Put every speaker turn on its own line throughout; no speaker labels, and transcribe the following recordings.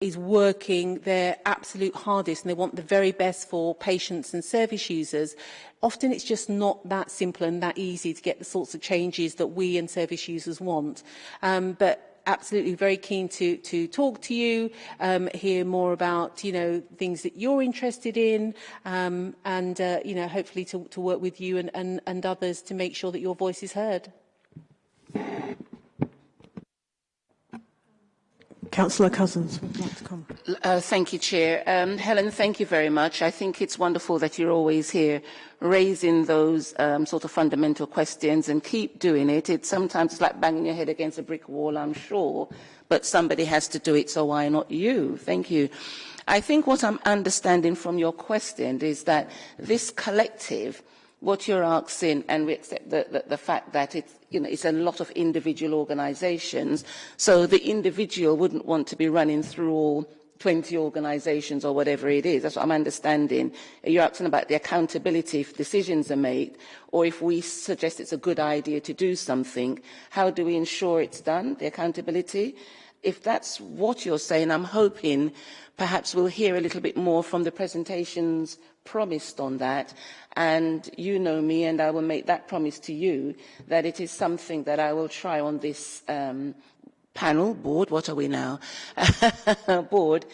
is working their absolute hardest and they want the very best for patients and service users, often it's just not that simple and that easy to get the sorts of changes that we and service users want. Um, but absolutely very keen to to talk to you um hear more about you know things that you're interested in um and uh, you know hopefully to to work with you and and and others to make sure that your voice is heard
Councillor Cousins.
Uh, thank you, Chair. Um, Helen, thank you very much. I think it's wonderful that you're always here raising those um, sort of fundamental questions and keep doing it. It's sometimes it's like banging your head against a brick wall, I'm sure, but somebody has to do it, so why not you? Thank you. I think what I'm understanding from your question is that this collective what you're asking, and we accept the, the, the fact that it's, you know, it's a lot of individual organisations, so the individual wouldn't want to be running through all 20 organisations or whatever it is. That's what I'm understanding. You're asking about the accountability if decisions are made, or if we suggest it's a good idea to do something, how do we ensure it's done, the accountability? If that's what you're saying, I'm hoping perhaps we'll hear a little bit more from the presentations promised on that. And you know me, and I will make that promise to you that it is something that I will try on this um, panel, board, what are we now? board,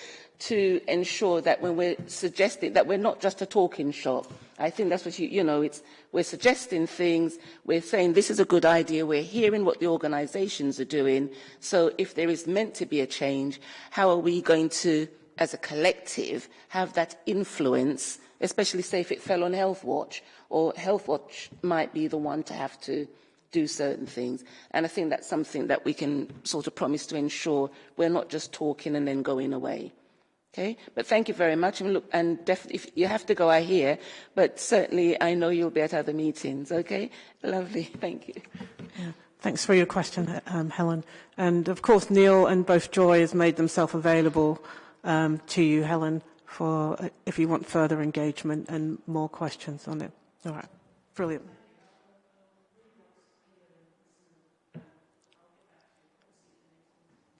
to ensure that when we're suggesting that we're not just a talking shop. I think that's what you, you know, it's, we're suggesting things, we're saying this is a good idea, we're hearing what the organisations are doing. So if there is meant to be a change, how are we going to, as a collective, have that influence especially say if it fell on Health Watch, or Health Watch might be the one to have to do certain things. And I think that's something that we can sort of promise to ensure we're not just talking and then going away. Okay, but thank you very much. And look, and definitely, you have to go, I hear, but certainly I know you'll be at other meetings. Okay, lovely. Thank you.
Yeah. Thanks for your question, um, Helen. And of course, Neil and both Joy has made themselves available um, to you, Helen, for uh, if you want further engagement and more questions on it. All right, brilliant.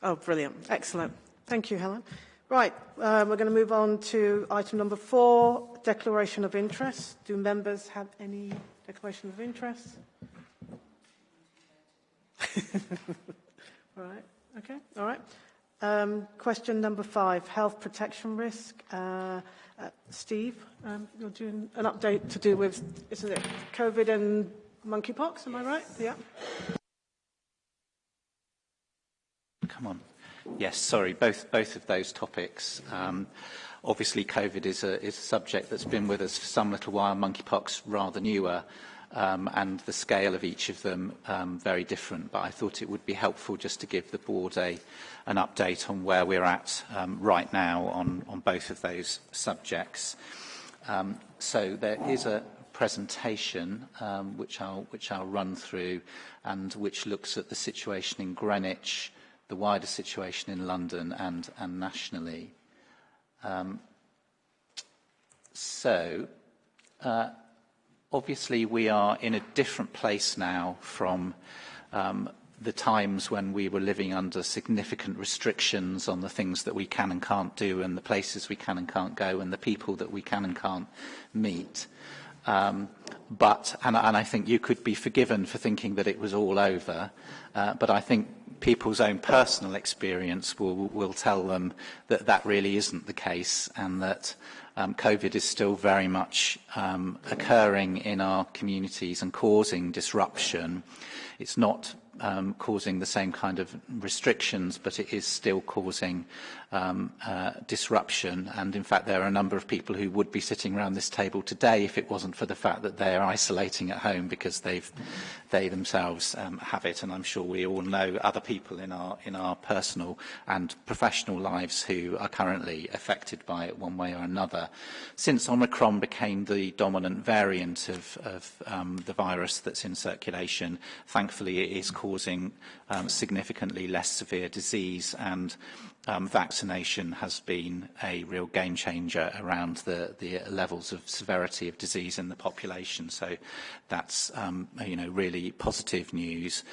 Oh, brilliant. Excellent. Thank you, Helen. Right, uh, we're going to move on to item number four, declaration of interest. Do members have any declaration of interest? all right, okay, all right. Um, question number five, health protection risk. Uh, uh, Steve, um, you're doing an update to do with, isn't it, COVID and monkeypox, am I right? Yeah.
Come on. Yes, sorry, both, both of those topics. Um, obviously, COVID is a, is a subject that's been with us for some little while, monkeypox rather newer um, and the scale of each of them um, very different. But I thought it would be helpful just to give the board a, an update on where we're at um, right now on, on both of those subjects. Um, so there is a presentation um, which, I'll, which I'll run through and which looks at the situation in Greenwich, the wider situation in London and, and nationally. Um, so, uh, obviously we are in a different place now from um, the times when we were living under significant restrictions on the things that we can and can't do and the places we can and can't go and the people that we can and can't meet. Um, but, and, and I think you could be forgiven for thinking that it was all over, uh, but I think people's own personal experience will, will tell them that that really isn't the case and that um, COVID is still very much um, occurring in our communities and causing disruption. It's not um, causing the same kind of restrictions, but it is still causing um, uh, disruption. And in fact, there are a number of people who would be sitting around this table today if it wasn't for the fact that they are isolating at home because they've, they themselves um, have it. And I'm sure we all know other people in our, in our personal and professional lives who are currently affected by it one way or another. Since Omicron became the dominant variant of, of um, the virus that's in circulation, thankfully it is causing um, significantly less severe disease and um, vaccination has been a real game changer around the, the levels of severity of disease in the population. So that's, um, you know, really positive news.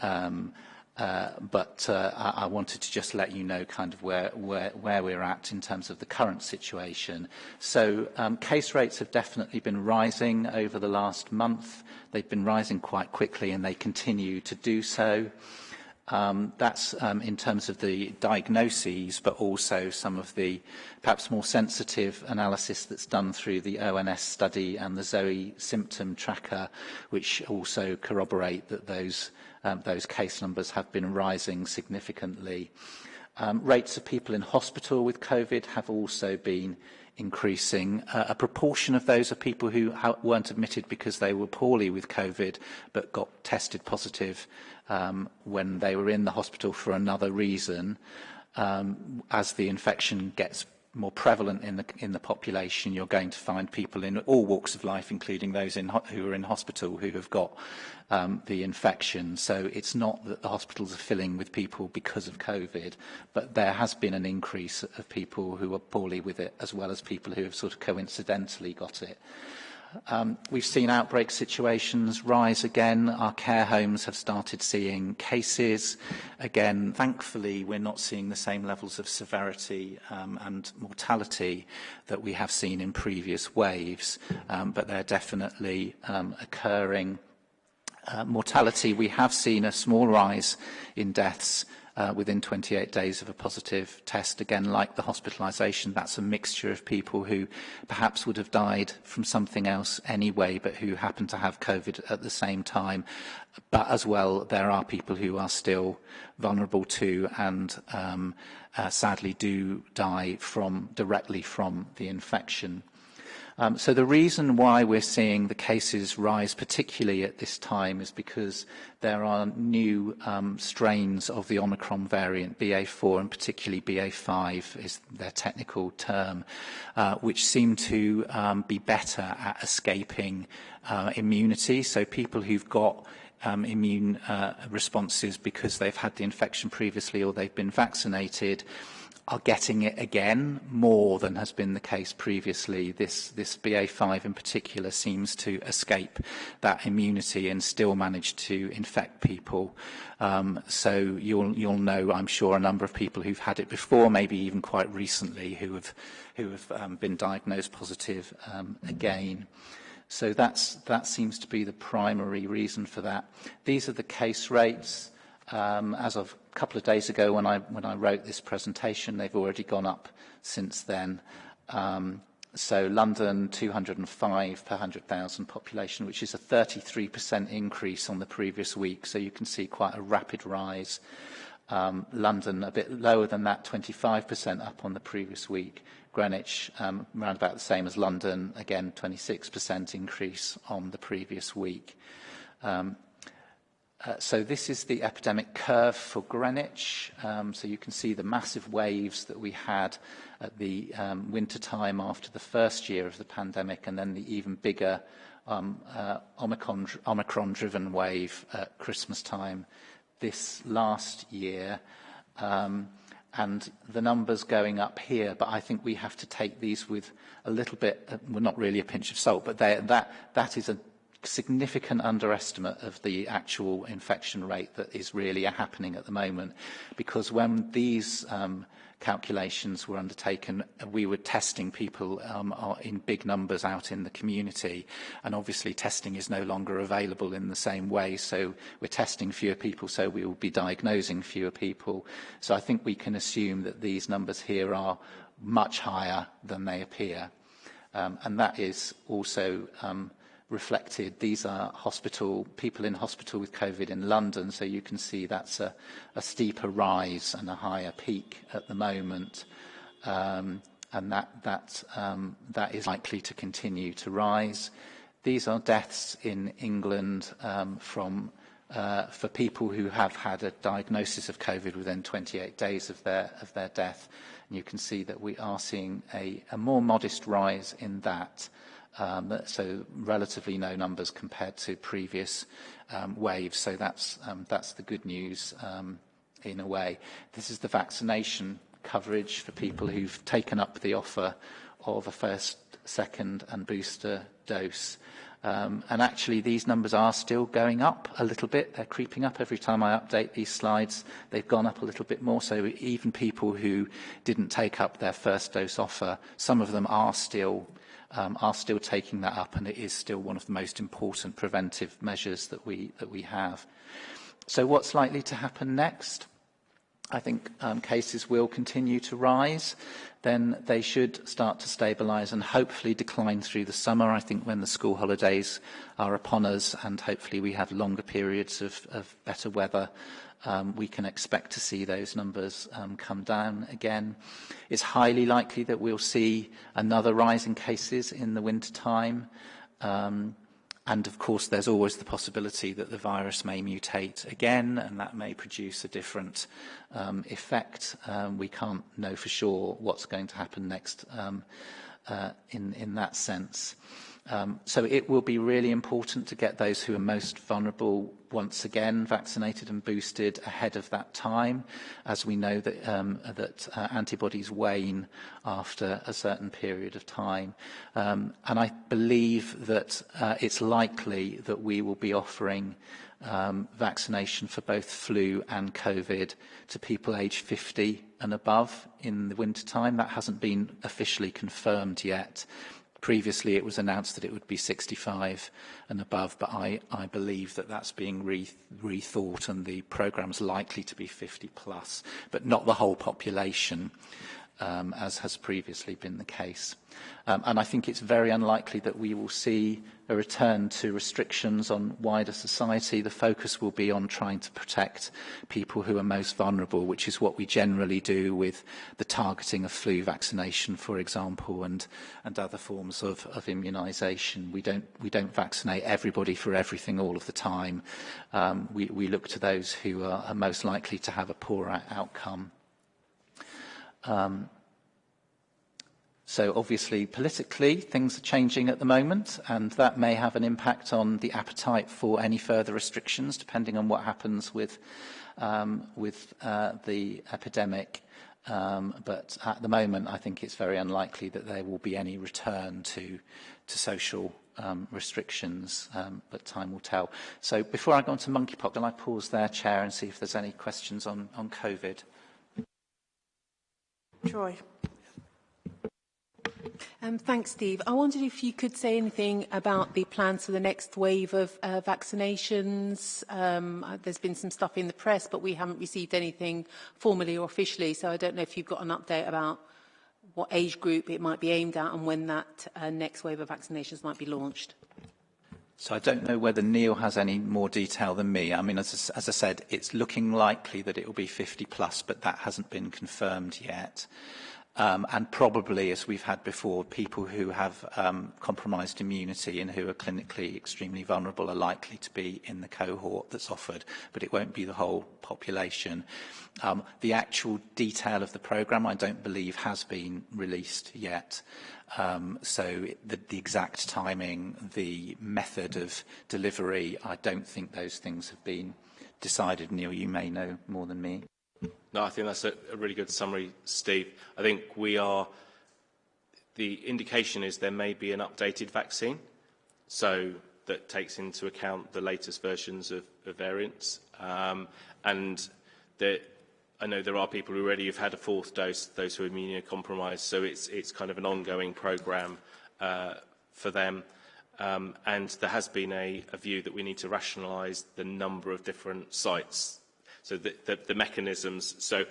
Um, Uh, but uh, I, wanted to just let you know kind of where, where, where we're at in terms of the current situation. So um, case rates have definitely been rising over the last month. They've been rising quite quickly and they continue to do so. Um, that's um, in terms of the diagnoses, but also some of the perhaps more sensitive analysis that's done through the ONS study and the Zoe symptom tracker, which also corroborate that those, um, those case numbers have been rising significantly. Um, rates of people in hospital with COVID have also been increasing. Uh, a proportion of those are people who ha weren't admitted because they were poorly with COVID but got tested positive um, when they were in the hospital for another reason, um, as the infection gets more prevalent in the in the population you're going to find people in all walks of life including those in who are in hospital who have got um the infection. So it's not that the hospitals are filling with people because of covid but there has been an increase of people who are poorly with it as well as people who have sort of coincidentally got it. Um, we've seen outbreak situations rise again. Our care homes have started seeing cases. Again, thankfully, we're not seeing the same levels of severity um, and mortality that we have seen in previous waves, um, but they're definitely um, occurring. Uh, mortality, we have seen a small rise in deaths uh, within 28 days of a positive test. Again, like the hospitalisation, that's a mixture of people who perhaps would have died from something else anyway, but who happen to have COVID at the same time. But as well, there are people who are still vulnerable to and um, uh, sadly do die from directly from the infection. Um, so the reason why we're seeing the cases rise, particularly at this time, is because there are new um, strains of the Omicron variant, BA4 and particularly BA5 is their technical term, uh, which seem to um, be better at escaping uh, immunity. So people who've got um, immune uh, responses because they've had the infection previously or they've been vaccinated, are getting it again more than has been the case previously. This, this BA5 in particular seems to escape that immunity and still manage to infect people. Um, so you'll, you'll know, I'm sure, a number of people who've had it before, maybe even quite recently, who have, who have um, been diagnosed positive um, again. So that's, that seems to be the primary reason for that. These are the case rates. Um, as of a couple of days ago when I, when I wrote this presentation, they've already gone up since then. Um, so London, 205 per 100,000 population, which is a 33% increase on the previous week. So you can see quite a rapid rise. Um, London, a bit lower than that, 25% up on the previous week. Greenwich, um, around about the same as London, again, 26% increase on the previous week. Um, Uh, so this is the epidemic curve for Greenwich. Um, so you can see the massive waves that we had at the um, winter time after the first year of the pandemic, and then the even bigger um, uh, Omicron-driven wave at Christmas time this last year. Um, and the numbers going up here, but I think we have to take these with a little bit, uh, well, not really a pinch of salt, but that, that is a significant underestimate of the actual infection rate that is really happening at the moment. Because when these um, calculations were undertaken, we were testing people um, in big numbers out in the community. And obviously testing is no longer available in the same way. So we're testing fewer people, so we will be diagnosing fewer people. So I think we can assume that these numbers here are much higher than they appear. Um, and that is also um, reflected. These are hospital people in hospital with COVID in London, so you can see that's a, a steeper rise and a higher peak at the moment. Um, and that, that, um, that is likely to continue to rise. These are deaths in England um, from, uh, for people who have had a diagnosis of COVID within 28 days of their, of their death. And you can see that we are seeing a, a more modest rise in that. Um, so relatively no numbers compared to previous um, waves. So that's, um, that's the good news um, in a way. This is the vaccination coverage for people who've taken up the offer of a first, second and booster dose. And actually, these numbers are still going up a little bit. They're creeping up every time I update these slides. They've gone up a little bit more. So even people who didn't take up their first dose offer, some of them are still um, are still taking that up, and it is still one of the most important preventive measures that we, that we have. So what's likely to happen next? I think um, cases will continue to rise, then they should start to stabilise and hopefully decline through the summer, I think, when the school holidays are upon us and hopefully we have longer periods of, of better weather um, we can expect to see those numbers um, come down again. It's highly likely that we'll see another rise in cases in the winter time. Um, and of course, there's always the possibility that the virus may mutate again, and that may produce a different um, effect. Um, we can't know for sure what's going to happen next um, uh, in, in that sense. Um, so it will be really important to get those who are most vulnerable once again vaccinated and boosted ahead of that time, as we know that, um, that uh, antibodies wane after a certain period of time. Um, and I believe that uh, it's likely that we will be offering um, vaccination for both flu and COVID to people aged 50 and above in the winter time. That hasn't been officially confirmed yet. Previously, it was announced that it would be 65 and above, but I, I believe that that's being re rethought and the programme's likely to be 50 plus, but not the whole population um, as has previously been the case. Um, and I think it's very unlikely that we will see a return to restrictions on wider society. The focus will be on trying to protect people who are most vulnerable, which is what we generally do with the targeting of flu vaccination, for example, and, and other forms of, of immunisation. We don't, we don't vaccinate everybody for everything all of the time. Um, we, we look to those who are, are most likely to have a poorer outcome. Um, So obviously, politically, things are changing at the moment, and that may have an impact on the appetite for any further restrictions, depending on what happens with, um, with uh, the epidemic. Um, but at the moment, I think it's very unlikely that there will be any return to, to social um, restrictions, um, but time will tell. So before I go on to monkeypox, can I pause there, Chair, and see if there's any questions on, on COVID?
Troy.
Um, thanks, Steve. I wondered if you could say anything about the plans for the next wave of uh, vaccinations. Um, uh, there's been some stuff in the press, but we haven't received anything formally or officially, so I don't know if you've got an update about what age group it might be aimed at and when that uh, next wave of vaccinations might be launched.
So I don't know whether Neil has any more detail than me. I mean, as, as I said, it's looking likely that it will be 50 plus, but that hasn't been confirmed yet. Um, and probably, as we've had before, people who have um, compromised immunity and who are clinically extremely vulnerable are likely to be in the cohort that's offered, but it won't be the whole population. Um, the actual detail of the programme, I don't believe, has been released yet. Um, so the, the exact timing, the method of delivery, I don't think those things have been decided. Neil, you may know more than me.
No, I think that's a, really good summary, Steve. I think we are, the indication is there may be an updated vaccine, so that takes into account the latest versions of, variants. Um, and there, I know there are people who already have had a fourth dose, those who are immunocompromised, so it's, it's kind of an ongoing programme uh, for them. Um, and there has been a, a view that we need to rationalise the number of different sites so the, the, the mechanisms. So,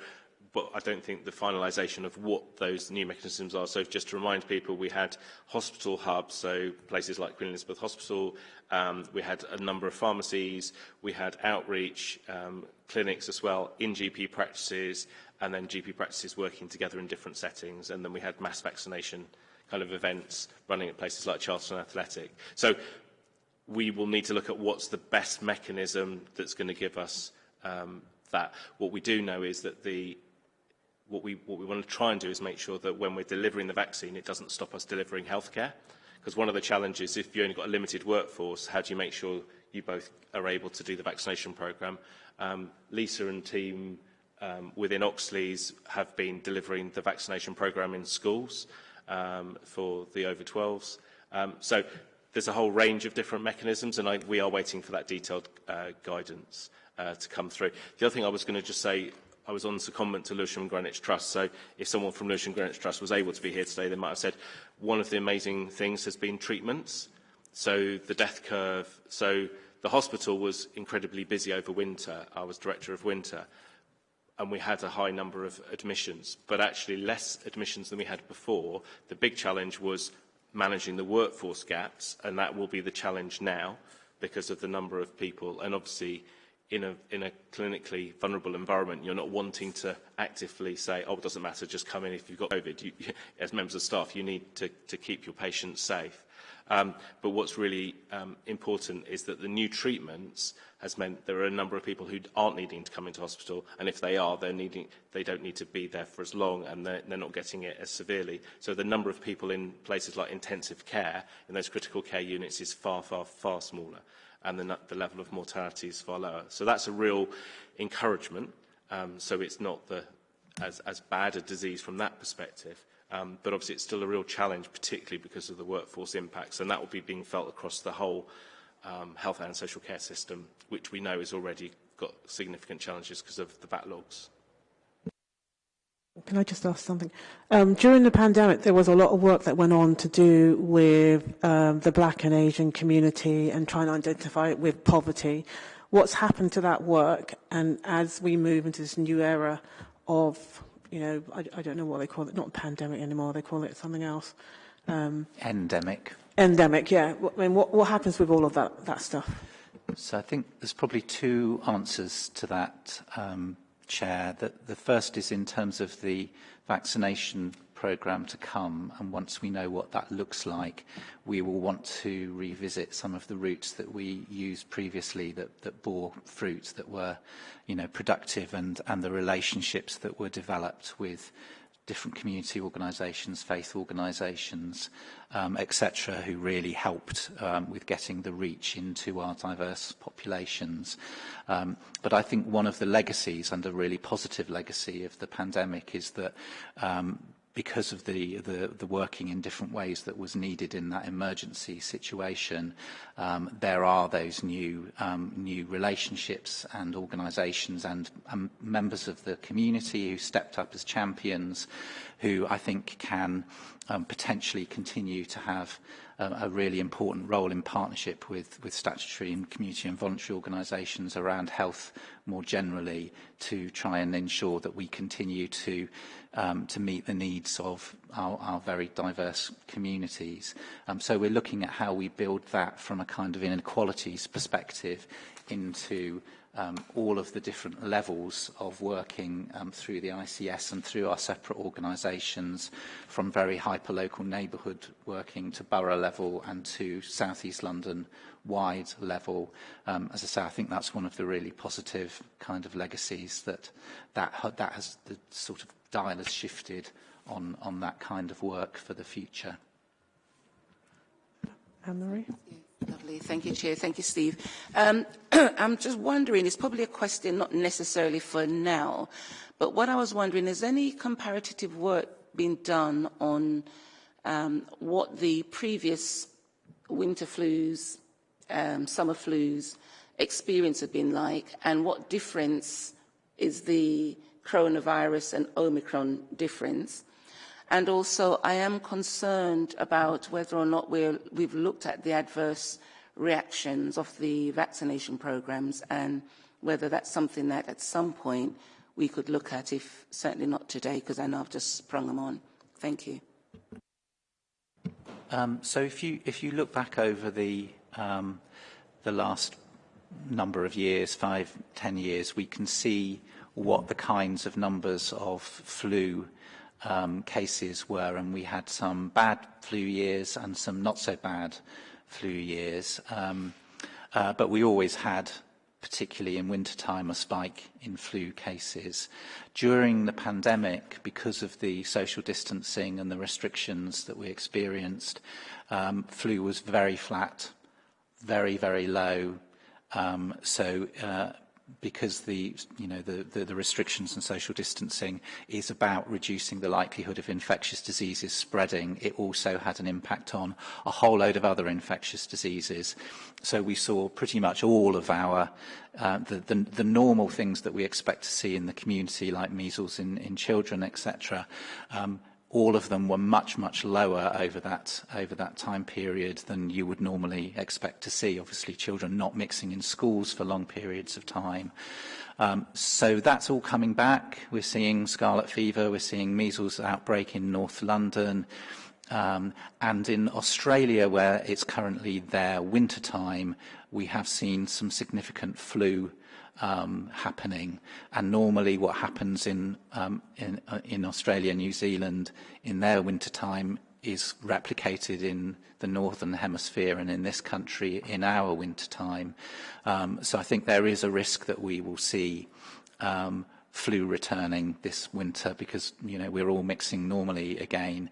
but I don't think the finalisation of what those new mechanisms are. So just to remind people, we had hospital hubs, so places like Queen Elizabeth Hospital, um, we had a number of pharmacies, we had outreach um, clinics as well in GP practices, and then GP practices working together in different settings, and then we had mass vaccination kind of events running at places like Charlton Athletic. So we will need to look at what's the best mechanism that's going to give us um, that. What we do know is that the what we, what we want to try and do is make sure that when we're delivering the vaccine, it doesn't stop us delivering healthcare. Because one of the challenges, if you've only got a limited workforce, how do you make sure you both are able to do the vaccination programme? Um, Lisa and team um, within Oxleas have been delivering the vaccination programme in schools um, for the over 12s. Um, so there's a whole range of different mechanisms, and I, we are waiting for that detailed uh, guidance uh, to come through. The other thing I was going to just say, I was on secondment to Lewisham Greenwich Trust, so if someone from Lewisham Greenwich Trust was able to be here today, they might have said one of the amazing things has been treatments. So the death curve, so the hospital was incredibly busy over winter. I was director of winter, and we had a high number of admissions, but actually less admissions than we had before. The big challenge was managing the workforce gaps, and that will be the challenge now because of the number of people. And obviously, in a, in a clinically vulnerable environment, you're not wanting to actively say, oh, it doesn't matter, just come in if you've got COVID. You, as members of staff, you need to, to keep your patients safe. Um, but what's really um, important is that the new treatments has meant there are a number of people who aren't needing to come into hospital, and if they are, they're needing, they don't need to be there for as long, and they're, they're not getting it as severely. So the number of people in places like intensive care, in those critical care units, is far, far, far smaller, and the, the level of mortality is far lower. So that's a real encouragement. Um, so it's not the, as, as bad a disease from that perspective. Um, but obviously it's still a real challenge, particularly because of the workforce impacts, and that will be being felt across the whole um, health and social care system, which we know has already got significant challenges because of the backlogs.
Can I just ask something? Um, during the pandemic, there was a lot of work that went on to do with um, the black and Asian community and trying to identify it with poverty. What's happened to that work? And as we move into this new era of you know, I, I don't know what they call it, not pandemic anymore, they call it something else. Um,
endemic.
Endemic, yeah. I mean, what, what happens with all of that, that stuff?
So I think there's probably two answers to that, um, Chair. The, the first is in terms of the vaccination programme to come, and once we know what that looks like, we will want to revisit some of the routes that we used previously that, that bore fruit, that were you know, productive, and, and the relationships that were developed with different community organisations, faith organisations, um, etc., who really helped um, with getting the reach into our diverse populations. Um, but I think one of the legacies, and a really positive legacy of the pandemic, is that um, because of the, the, the working in different ways that was needed in that emergency situation, um, there are those new, um, new relationships and organisations and um, members of the community who stepped up as champions who I think can um, potentially continue to have a really important role in partnership with, with statutory and community and voluntary organisations around health more generally to try and ensure that we continue to um, to meet the needs of our, our very diverse communities. Um, so we're looking at how we build that from a kind of inequalities perspective into um, all of the different levels of working um, through the ICS and through our separate organisations, from very hyper-local neighbourhood working to borough level and to South East London wide level. Um, as I say, I think that's one of the really positive kind of legacies that that, that has the sort of dial has shifted on, on that kind of work for the future.
Anne-Marie?
Lovely. Thank you, Chair. Thank you, Steve. Um, I'm just wondering, it's probably a question not necessarily for now, but what I was wondering, is any comparative work being done on um, what the previous winter flus, um, summer flus experience have been like, and what difference is the coronavirus and Omicron difference? And also, I am concerned about whether or not we're, we've looked at the adverse reactions of the vaccination programs and whether that's something that at some point we could look at, if certainly not today, because I know I've just sprung them on. Thank you.
Um, so if you, if you look back over the, um, the last number of years, five, ten years, we can see what the kinds of numbers of flu um, cases were, and we had some bad flu years and some not so bad flu years. Um, uh, but we always had, particularly in wintertime, a spike in flu cases. During the pandemic, because of the social distancing and the restrictions that we experienced, um, flu was very flat, very, very low. Um, so uh, because the you know the, the the restrictions and social distancing is about reducing the likelihood of infectious diseases spreading it also had an impact on a whole load of other infectious diseases so we saw pretty much all of our uh, the, the the normal things that we expect to see in the community like measles in in children etc um all of them were much, much lower over that, over that time period than you would normally expect to see. Obviously, children not mixing in schools for long periods of time. Um, so that's all coming back. We're seeing scarlet fever, we're seeing measles outbreak in North London, um, and in Australia, where it's currently their winter time, we have seen some significant flu um, happening. And normally what happens in, um, in, uh, in Australia and New Zealand in their winter time is replicated in the northern hemisphere and in this country in our winter time. Um, so I think there is a risk that we will see um, flu returning this winter because you know we're all mixing normally again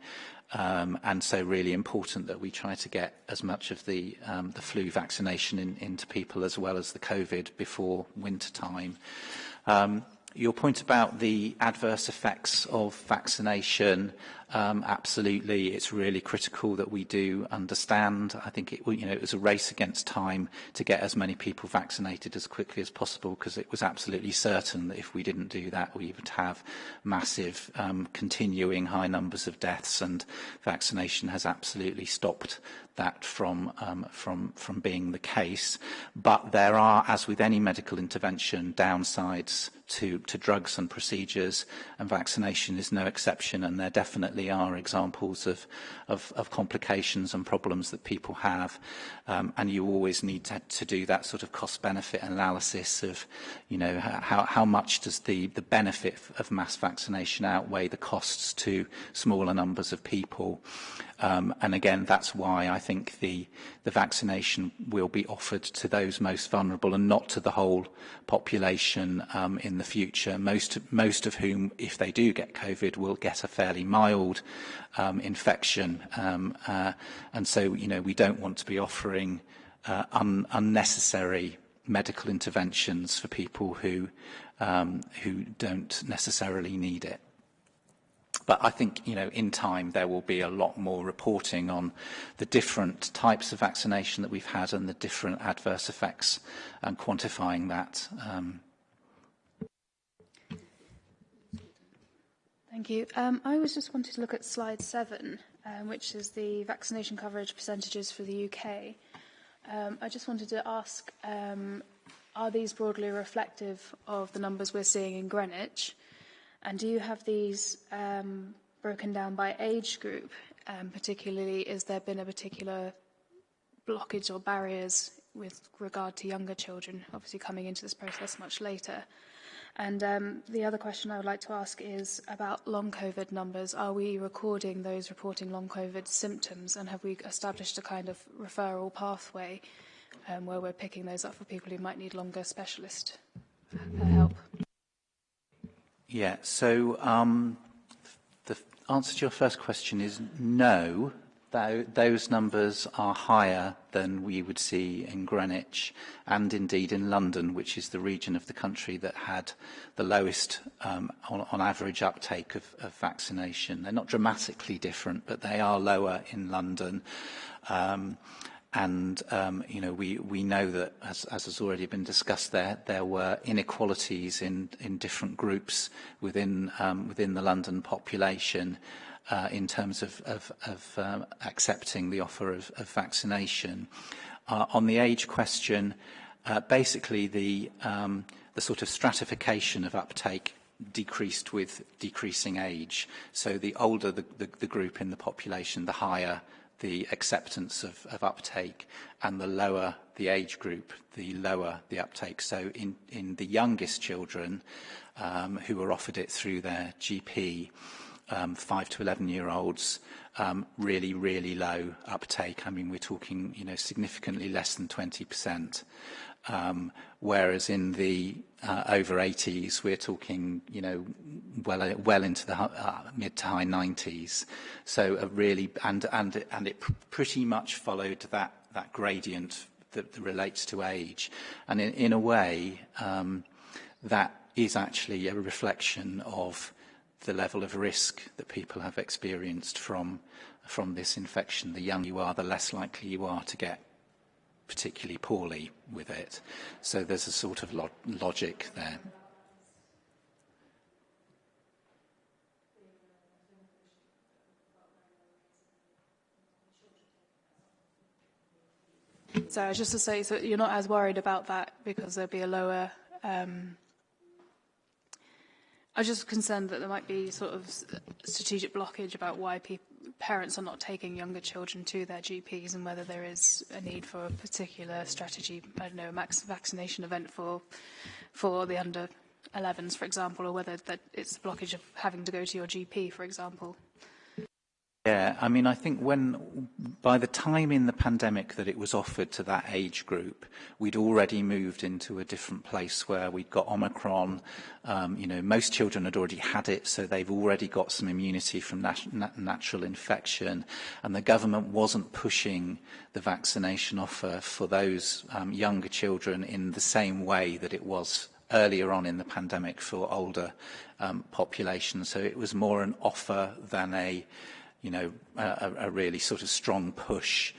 Um, and so really important that we try to get as much of the, um, the flu vaccination in, into people as well as the COVID before winter time. Um, your point about the adverse effects of vaccination Um, absolutely, it's really critical that we do understand. I think it, you know, it was a race against time to get as many people vaccinated as quickly as possible because it was absolutely certain that if we didn't do that, we would have massive, um, continuing high numbers of deaths, and vaccination has absolutely stopped that from, um, from, from being the case. But there are, as with any medical intervention, downsides to, to drugs and procedures, and vaccination is no exception, and there definitely are examples of, of, of complications and problems that people have, um, and you always need to, to do that sort of cost-benefit analysis of, you know, how, how much does the, the benefit of mass vaccination outweigh the costs to smaller numbers of people. Um, and again, that's why I think the, the vaccination will be offered to those most vulnerable and not to the whole population um, in the future, most, most of whom, if they do get COVID, will get a fairly mild um, infection. Um, uh, and so, you know, we don't want to be offering uh, un unnecessary medical interventions for people who, um, who don't necessarily need it. But I think, you know, in time there will be a lot more reporting on the different types of vaccination that we've had and the different adverse effects and quantifying that. Um,
Thank you. Um, I was just wanted to look at slide seven, um, which is the vaccination coverage percentages for the UK. Um, I just wanted to ask, um, are these broadly reflective of the numbers we're seeing in Greenwich? And do you have these um, broken down by age group? Um, particularly, has there been a particular blockage or barriers with regard to younger children, obviously coming into this process much later? And um, the other question I would like to ask is about long COVID numbers. Are we recording those reporting long COVID symptoms and have we established a kind of referral pathway um, where we're picking those up for people who might need longer specialist uh, help?
Yeah, so um, the answer to your first question is no. Those numbers are higher than we would see in Greenwich and indeed in London, which is the region of the country that had the lowest, um, on, on average, uptake of, of vaccination. They're not dramatically different, but they are lower in London. Um, And um, you know, we, we know that, as, as has already been discussed there, there were inequalities in, in different groups within, um, within the London population uh, in terms of, of, of um, accepting the offer of, of vaccination. Uh, on the age question, uh, basically the, um, the sort of stratification of uptake decreased with decreasing age. So the older the, the, the group in the population, the higher the acceptance of, of uptake and the lower the age group, the lower the uptake. So in, in the youngest children um, who were offered it through their GP, um, 5 to 11 year olds, um, really, really low uptake. I mean, we're talking, you know, significantly less than 20%. Um, whereas in the uh, over 80s, we're talking, you know, well, well into the uh, mid to high 90s. So a really, and, and, and it pr pretty much followed that, that gradient that, that relates to age. And in, in a way, um, that is actually a reflection of the level of risk that people have experienced from, from this infection. The younger you are, the less likely you are to get particularly poorly with it. So there's a sort of lo logic there.
So just to say, so you're not as worried about that because there'll be a lower. Um, I was just concerned that there might be sort of strategic blockage about why people, parents are not taking younger children to their GPs and whether there is a need for a particular strategy, I don't know, a max vaccination event for, for the under 11s, for example, or whether that it's a blockage of having to go to your GP, for example.
Yeah, I mean, I think when, by the time in the pandemic that it was offered to that age group, we'd already moved into a different place where we'd got Omicron. Um, you know, most children had already had it, so they've already got some immunity from nat nat natural infection. And the government wasn't pushing the vaccination offer for those um, younger children in the same way that it was earlier on in the pandemic for older um, populations. So it was more an offer than a you know, a, a really sort of strong push.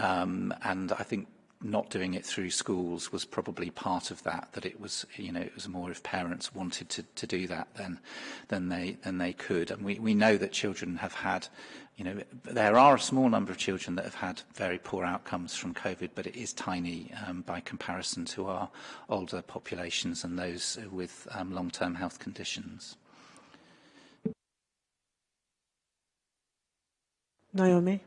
Um, and I think not doing it through schools was probably part of that that it was you know it was more if parents wanted to to do that then then they than they could and we we know that children have had you know there are a small number of children that have had very poor outcomes from covid but it is tiny um, by comparison to our older populations and those with um, long-term health conditions
Naomi?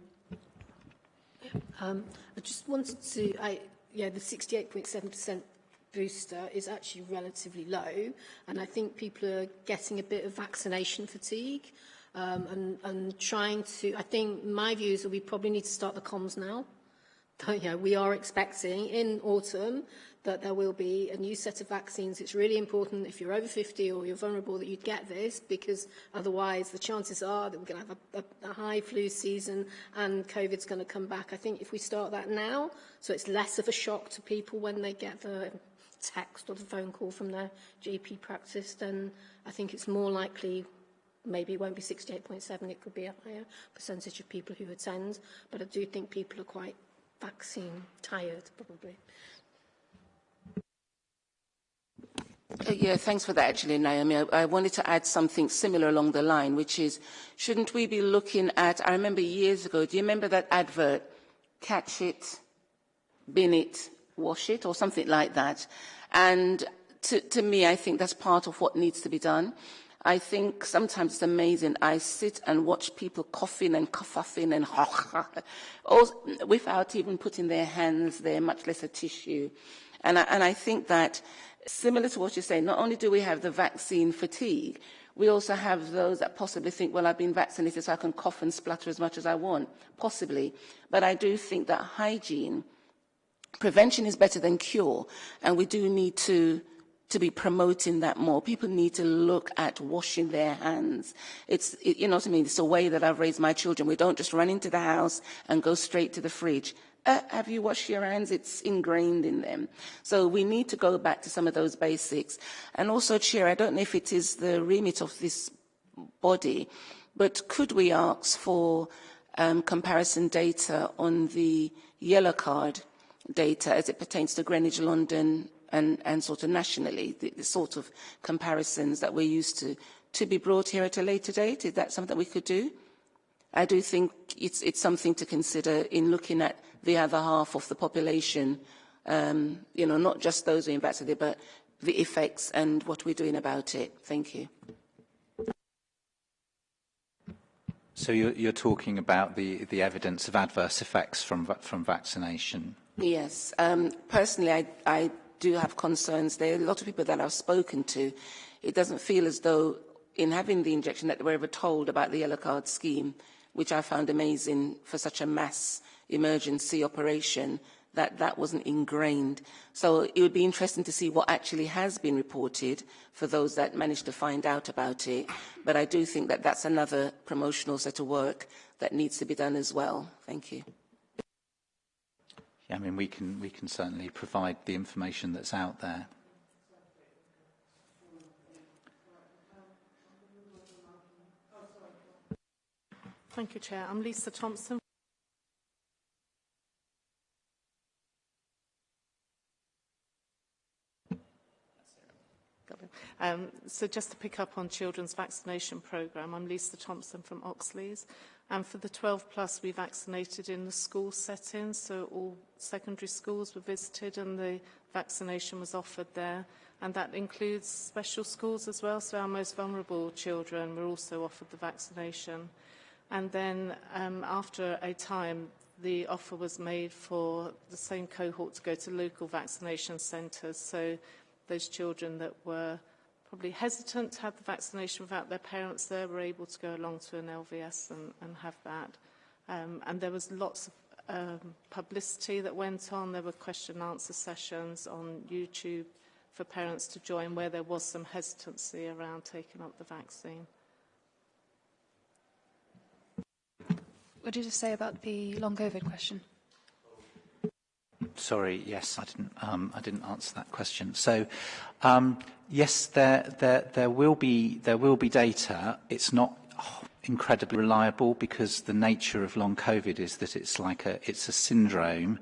Um, I just wanted to, I, yeah, the 68.7% booster is actually relatively low, and I think people are getting a bit of vaccination fatigue um, and, and trying to, I think my view is that we probably need to start the comms now. Yeah, we are expecting in autumn that there will be a new set of vaccines. It's really important if you're over 50 or you're vulnerable that you get this because otherwise the chances are that we're going to have a, a, a high flu season and COVID's going to come back. I think if we start that now, so it's less of a shock to people when they get the text or the phone call from their GP practice, then I think it's more likely maybe it won't be 68.7, it could be a higher percentage of people who attend, but I do think people are quite vaccine tired, probably.
Uh, Uh, yeah, thanks for that, actually, Naomi. I, I wanted to add something similar along the line, which is, shouldn't we be looking at, I remember years ago, do you remember that advert, catch it, bin it, wash it, or something like that? And to, to me, I think that's part of what needs to be done. I think sometimes it's amazing. I sit and watch people coughing and coughing and without even putting their hands there, much less a tissue. And I, and I think that similar to what you're saying, not only do we have the vaccine fatigue, we also have those that possibly think, well, I've been vaccinated so I can cough and splutter as much as I want, possibly. But I do think that hygiene, prevention is better than cure, and we do need to to be promoting that more. People need to look at washing their hands. It's, it, you know what I mean? It's a way that I've raised my children. We don't just run into the house and go straight to the fridge. Uh, have you washed your hands? It's ingrained in them. So we need to go back to some of those basics. And also, Chair, I don't know if it is the remit of this body, but could we ask for um, comparison data on the yellow card data as it pertains to Greenwich, London, and, and sort of nationally, the, the sort of comparisons that we're used to, to be brought here at a later date? Is that something we could do? I do think it's, it's something to consider in looking at the other half of the population, um, you know, not just those who are impacted, but the effects and what we're doing about it. Thank you.
So you're, you're talking about the, the evidence of adverse effects from, from vaccination?
Yes. Um, personally, I, I do have concerns. There are a lot of people that I've spoken to. It doesn't feel as though in having the injection that they were ever told about the yellow card scheme, which I found amazing for such a mass emergency operation, that that wasn't ingrained. So it would be interesting to see what actually has been reported for those that managed to find out about it. But I do think that that's another promotional set of work that needs to be done as well. Thank you.
Yeah, I mean, we can, we can certainly provide the information that's out there.
Thank you, Chair. I'm Lisa Thompson. Um, so just to pick up on children's vaccination programme, I'm Lisa Thompson from Oxleas. And for the 12 plus, we vaccinated in the school setting, so all secondary schools were visited and the vaccination was offered there. And that includes special schools as well, so our most vulnerable children were also offered the vaccination. And then um, after a time, the offer was made for the same cohort to go to local vaccination centres. So those children that were probably hesitant to have the vaccination without their parents there were able to go along to an LVS and, and have that. Um, and there was lots of um, publicity that went on. There were question and answer sessions on YouTube for parents to join where there was some hesitancy around taking up the vaccine.
What did you say about the long COVID question?
Sorry, yes, I didn't, um, I didn't answer that question. So, um, yes, there, there, there, will be, there will be data. It's not incredibly reliable because the nature of long COVID is that it's like a, it's a syndrome.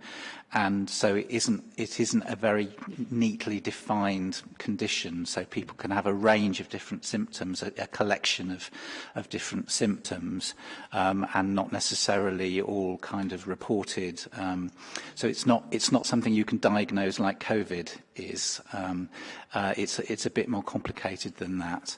And so it isn't, it isn't a very neatly defined condition. So people can have a range of different symptoms, a, a collection of, of different symptoms, um, and not necessarily all kind of reported. Um, so it's not, it's not something you can diagnose like COVID is. Um, uh, it's, it's a bit more complicated than that.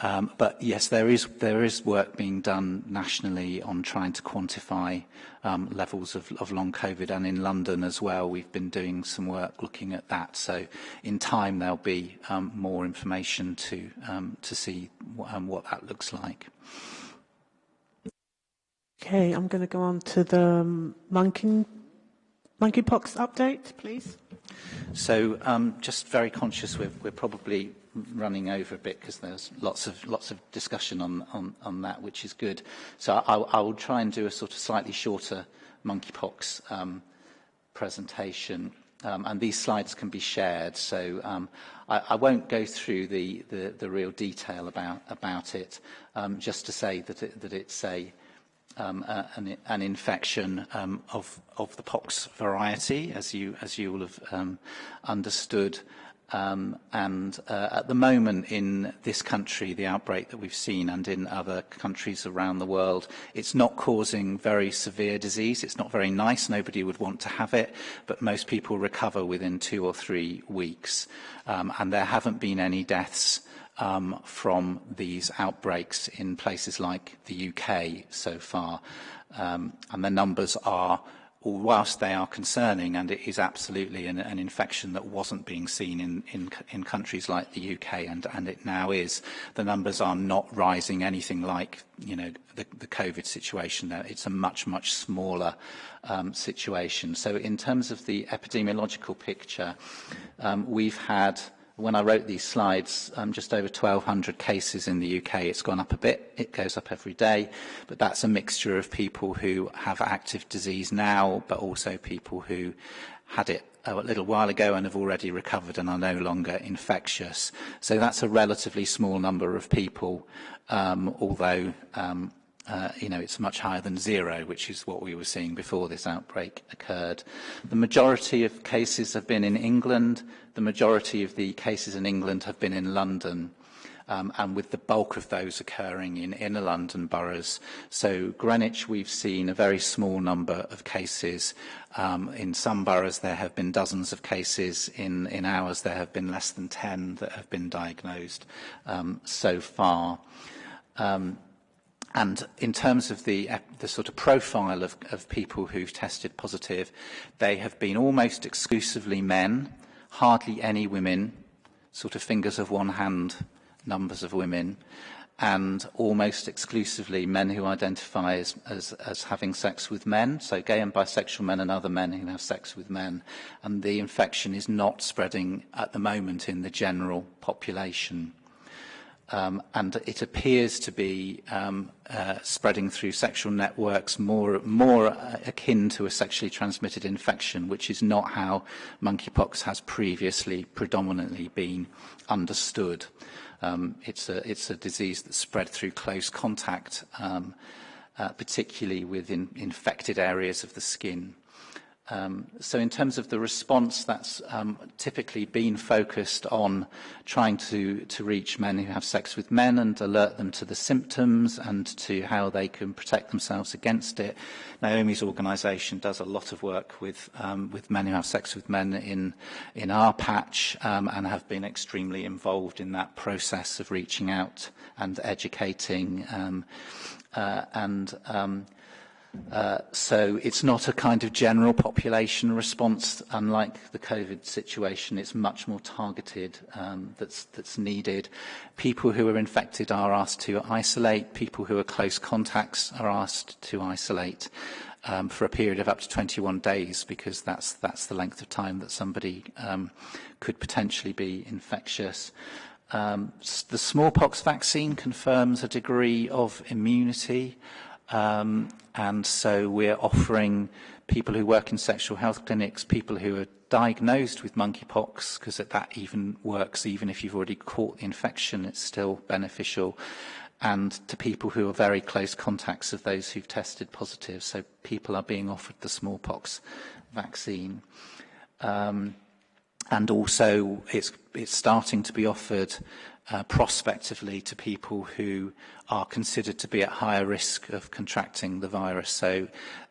Um, but yes, there is, there is work being done nationally on trying to quantify um, levels of, of long COVID and in London as well. We've been doing some work looking at that. So in time there'll be um, more information to, um, to see um, what that looks like.
Okay, I'm going to go on to the um, monkey, monkeypox update, please.
So um, just very conscious we're, we're probably running over a bit because there's lots of lots of discussion on, on, on that, which is good. So I, I will try and do a sort of slightly shorter monkeypox um, presentation. Um, and these slides can be shared, so um, I, I won't go through the, the, the real detail about, about it, um, just to say that, it, that it's a, um, uh, an, an infection um, of, of the pox variety, as you, as you will have um, understood. Um, and uh, at the moment in this country, the outbreak that we've seen and in other countries around the world, it's not causing very severe disease. It's not very nice. Nobody would want to have it, but most people recover within two or three weeks. Um, and there haven't been any deaths um, from these outbreaks in places like the UK so far. Um, and the numbers are whilst they are concerning, and it is absolutely an, an infection that wasn't being seen in, in, in countries like the UK, and, and it now is, the numbers are not rising anything like you know the, the COVID situation. It's a much, much smaller um, situation. So in terms of the epidemiological picture, um, we've had when I wrote these slides, um, just over 1,200 cases in the UK. It's gone up a bit. It goes up every day. But that's a mixture of people who have active disease now, but also people who had it a little while ago and have already recovered and are no longer infectious. So that's a relatively small number of people, um, although um, uh, you know, it's much higher than zero, which is what we were seeing before this outbreak occurred. The majority of cases have been in England. The majority of the cases in England have been in London. Um, and with the bulk of those occurring in inner London boroughs. So Greenwich, we've seen a very small number of cases. Um, in some boroughs, there have been dozens of cases. In, in ours, there have been less than 10 that have been diagnosed um, so far. Um, And in terms of the, uh, the sort of profile of, of people who've tested positive, they have been almost exclusively men, hardly any women, sort of fingers of one hand numbers of women, and almost exclusively men who identify as, as, as having sex with men, so gay and bisexual men and other men who have sex with men. And the infection is not spreading at the moment in the general population. um, and it appears to be um, uh, spreading through sexual networks more, more akin to a sexually transmitted infection, which is not how monkeypox has previously predominantly been understood. Um, it's, a, it's a disease that spread through close contact, um, uh, particularly with in, infected areas of the skin. Um, so in terms of the response, that's um, typically been focused on trying to, to reach men who have sex with men and alert them to the symptoms and to how they can protect themselves against it. Naomi's organisation does a lot of work with, um, with men who have sex with men in, in our patch um, and have been extremely involved in that process of reaching out and educating um, uh, and um, Uh, so it's not a kind of general population response, unlike the COVID situation. It's much more targeted um, that's, that's needed. People who are infected are asked to isolate. People who are close contacts are asked to isolate um, for a period of up to 21 days because that's, that's the length of time that somebody um, could potentially be infectious. Um, the smallpox vaccine confirms a degree of immunity. Um, and so we're offering people who work in sexual health clinics, people who are diagnosed with monkeypox, because that even works even if you've already caught the infection, it's still beneficial, and to people who are very close contacts of those who've tested positive. So people are being offered the smallpox vaccine. Um, and also it's, it's starting to be offered uh, prospectively to people who are considered to be at higher risk of contracting the virus. So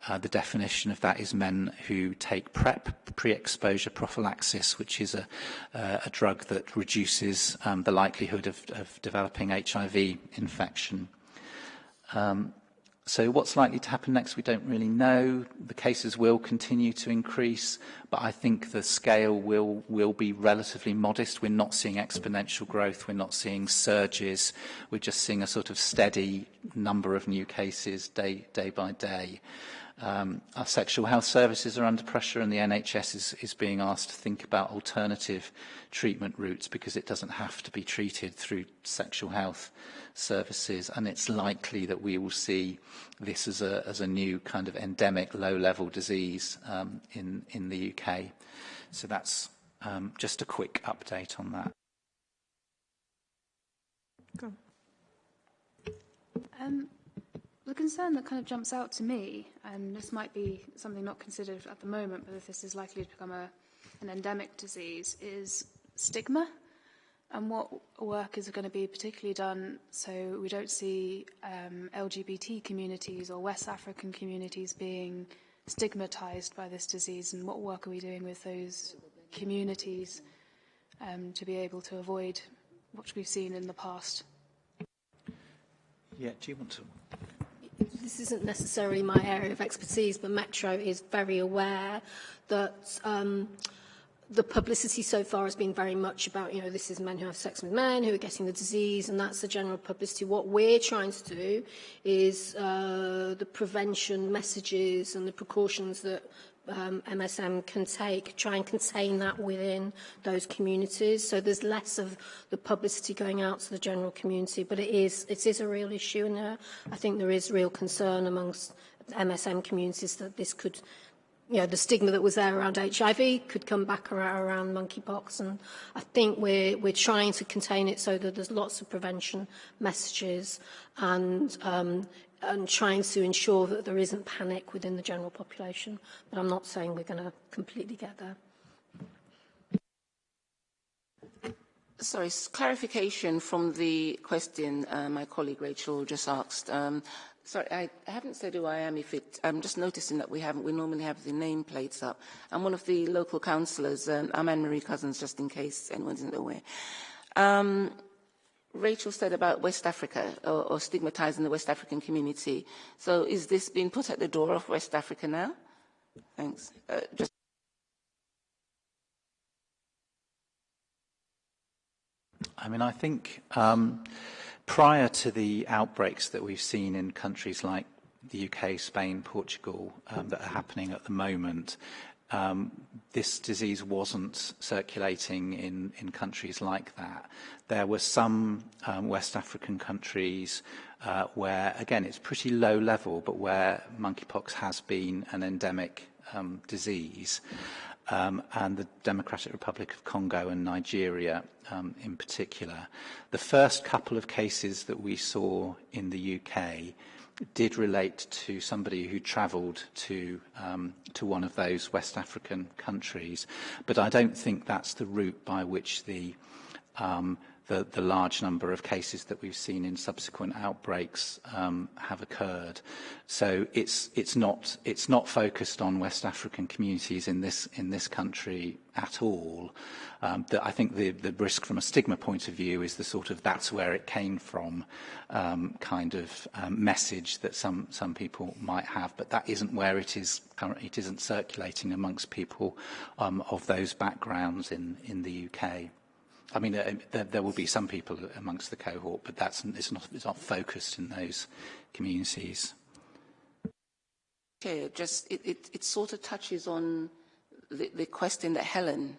uh, the definition of that is men who take PrEP, pre-exposure prophylaxis, which is a, uh, a drug that reduces um, the likelihood of, of developing HIV infection. Um, so what's likely to happen next, we don't really know. The cases will continue to increase, but I think the scale will, will be relatively modest. We're not seeing exponential growth. We're not seeing surges. We're just seeing a sort of steady number of new cases day, day by day. Um, our sexual health services are under pressure and the NHS is, is being asked to think about alternative treatment routes because it doesn't have to be treated through sexual health services, and it's likely that we will see this as a, as a new kind of endemic low-level disease um, in, in the UK. So that's um, just a quick update on that.
Um, the concern that kind of jumps out to me, and this might be something not considered at the moment, but if this is likely to become a, an endemic disease, is stigma and what work is going to be particularly done so we don't see um, LGBT communities or West African communities being stigmatized by this disease and what work are we doing with those communities um, to be able to avoid what we've seen in the past?
Yeah, do you want to?
This isn't necessarily my area of expertise, but Metro is very aware that um, the publicity so far has been very much about, you know, this is men who have sex with men who are getting the disease, and that's the general publicity. What we're trying to do is uh, the prevention messages and the precautions that um, MSM can take, try and contain that within those communities. So there's less of the publicity going out to the general community, but it is, it is a real issue, and uh, I think there is real concern amongst MSM communities that this could you know, the stigma that was there around HIV could come back around, monkeypox. And I think we're, we're trying to contain it so that there's lots of prevention messages and, um, and trying to ensure that there isn't panic within the general population. But I'm not saying we're going to completely get there.
Sorry, clarification from the question uh, my colleague Rachel just asked. Um, Sorry, I haven't said who I am. If it, I'm just noticing that we haven't. We normally have the nameplates up. I'm one of the local councillors. Um, I'm Anne-Marie Cousins, just in case anyone's not aware. Um, Rachel said about West Africa or, or stigmatizing the West African community. So is this being put at the door of West Africa now? Thanks. Uh, just
I mean, I think um, prior to the outbreaks that we've seen in countries like the UK, Spain, Portugal, um, that are happening at the moment, um, this disease wasn't circulating in, in countries like that. There were some um, West African countries uh, where, again, it's pretty low level, but where monkeypox has been an endemic um, disease. Um, and the Democratic Republic of Congo and Nigeria um, in particular. The first couple of cases that we saw in the UK did relate to somebody who travelled to um, to one of those West African countries, but I don't think that's the route by which the um, the, the large number of cases that we've seen in subsequent outbreaks um, have occurred. So it's, it's, not, it's not focused on West African communities in this, in this country at all. Um, the, I think the, the risk from a stigma point of view is the sort of that's where it came from um, kind of um, message that some, some people might have, but that isn't where it is currently. It isn't circulating amongst people um, of those backgrounds in, in the UK. I mean, uh, there, there will be some people amongst the cohort, but that's it's not, it's not focused in those communities.
Okay, just it, it, it sort of touches on the, the question that Helen,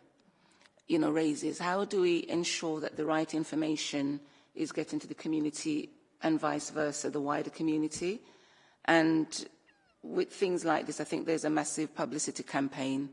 you know, raises. How do we ensure that the right information is getting to the community and vice versa, the wider community? And with things like this, I think there's a massive publicity campaign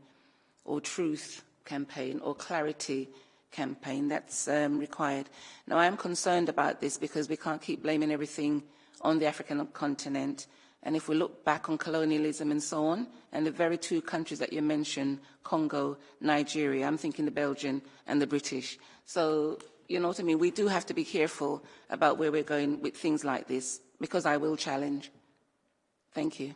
or truth campaign or clarity campaign that's um, required. Now, I am concerned about this because we can't keep blaming everything on the African continent. And if we look back on colonialism and so on, and the very two countries that you mentioned, Congo, Nigeria, I'm thinking the Belgian and the British. So, you know what I mean? We do have to be careful about where we're going with things like this, because I will challenge. Thank you.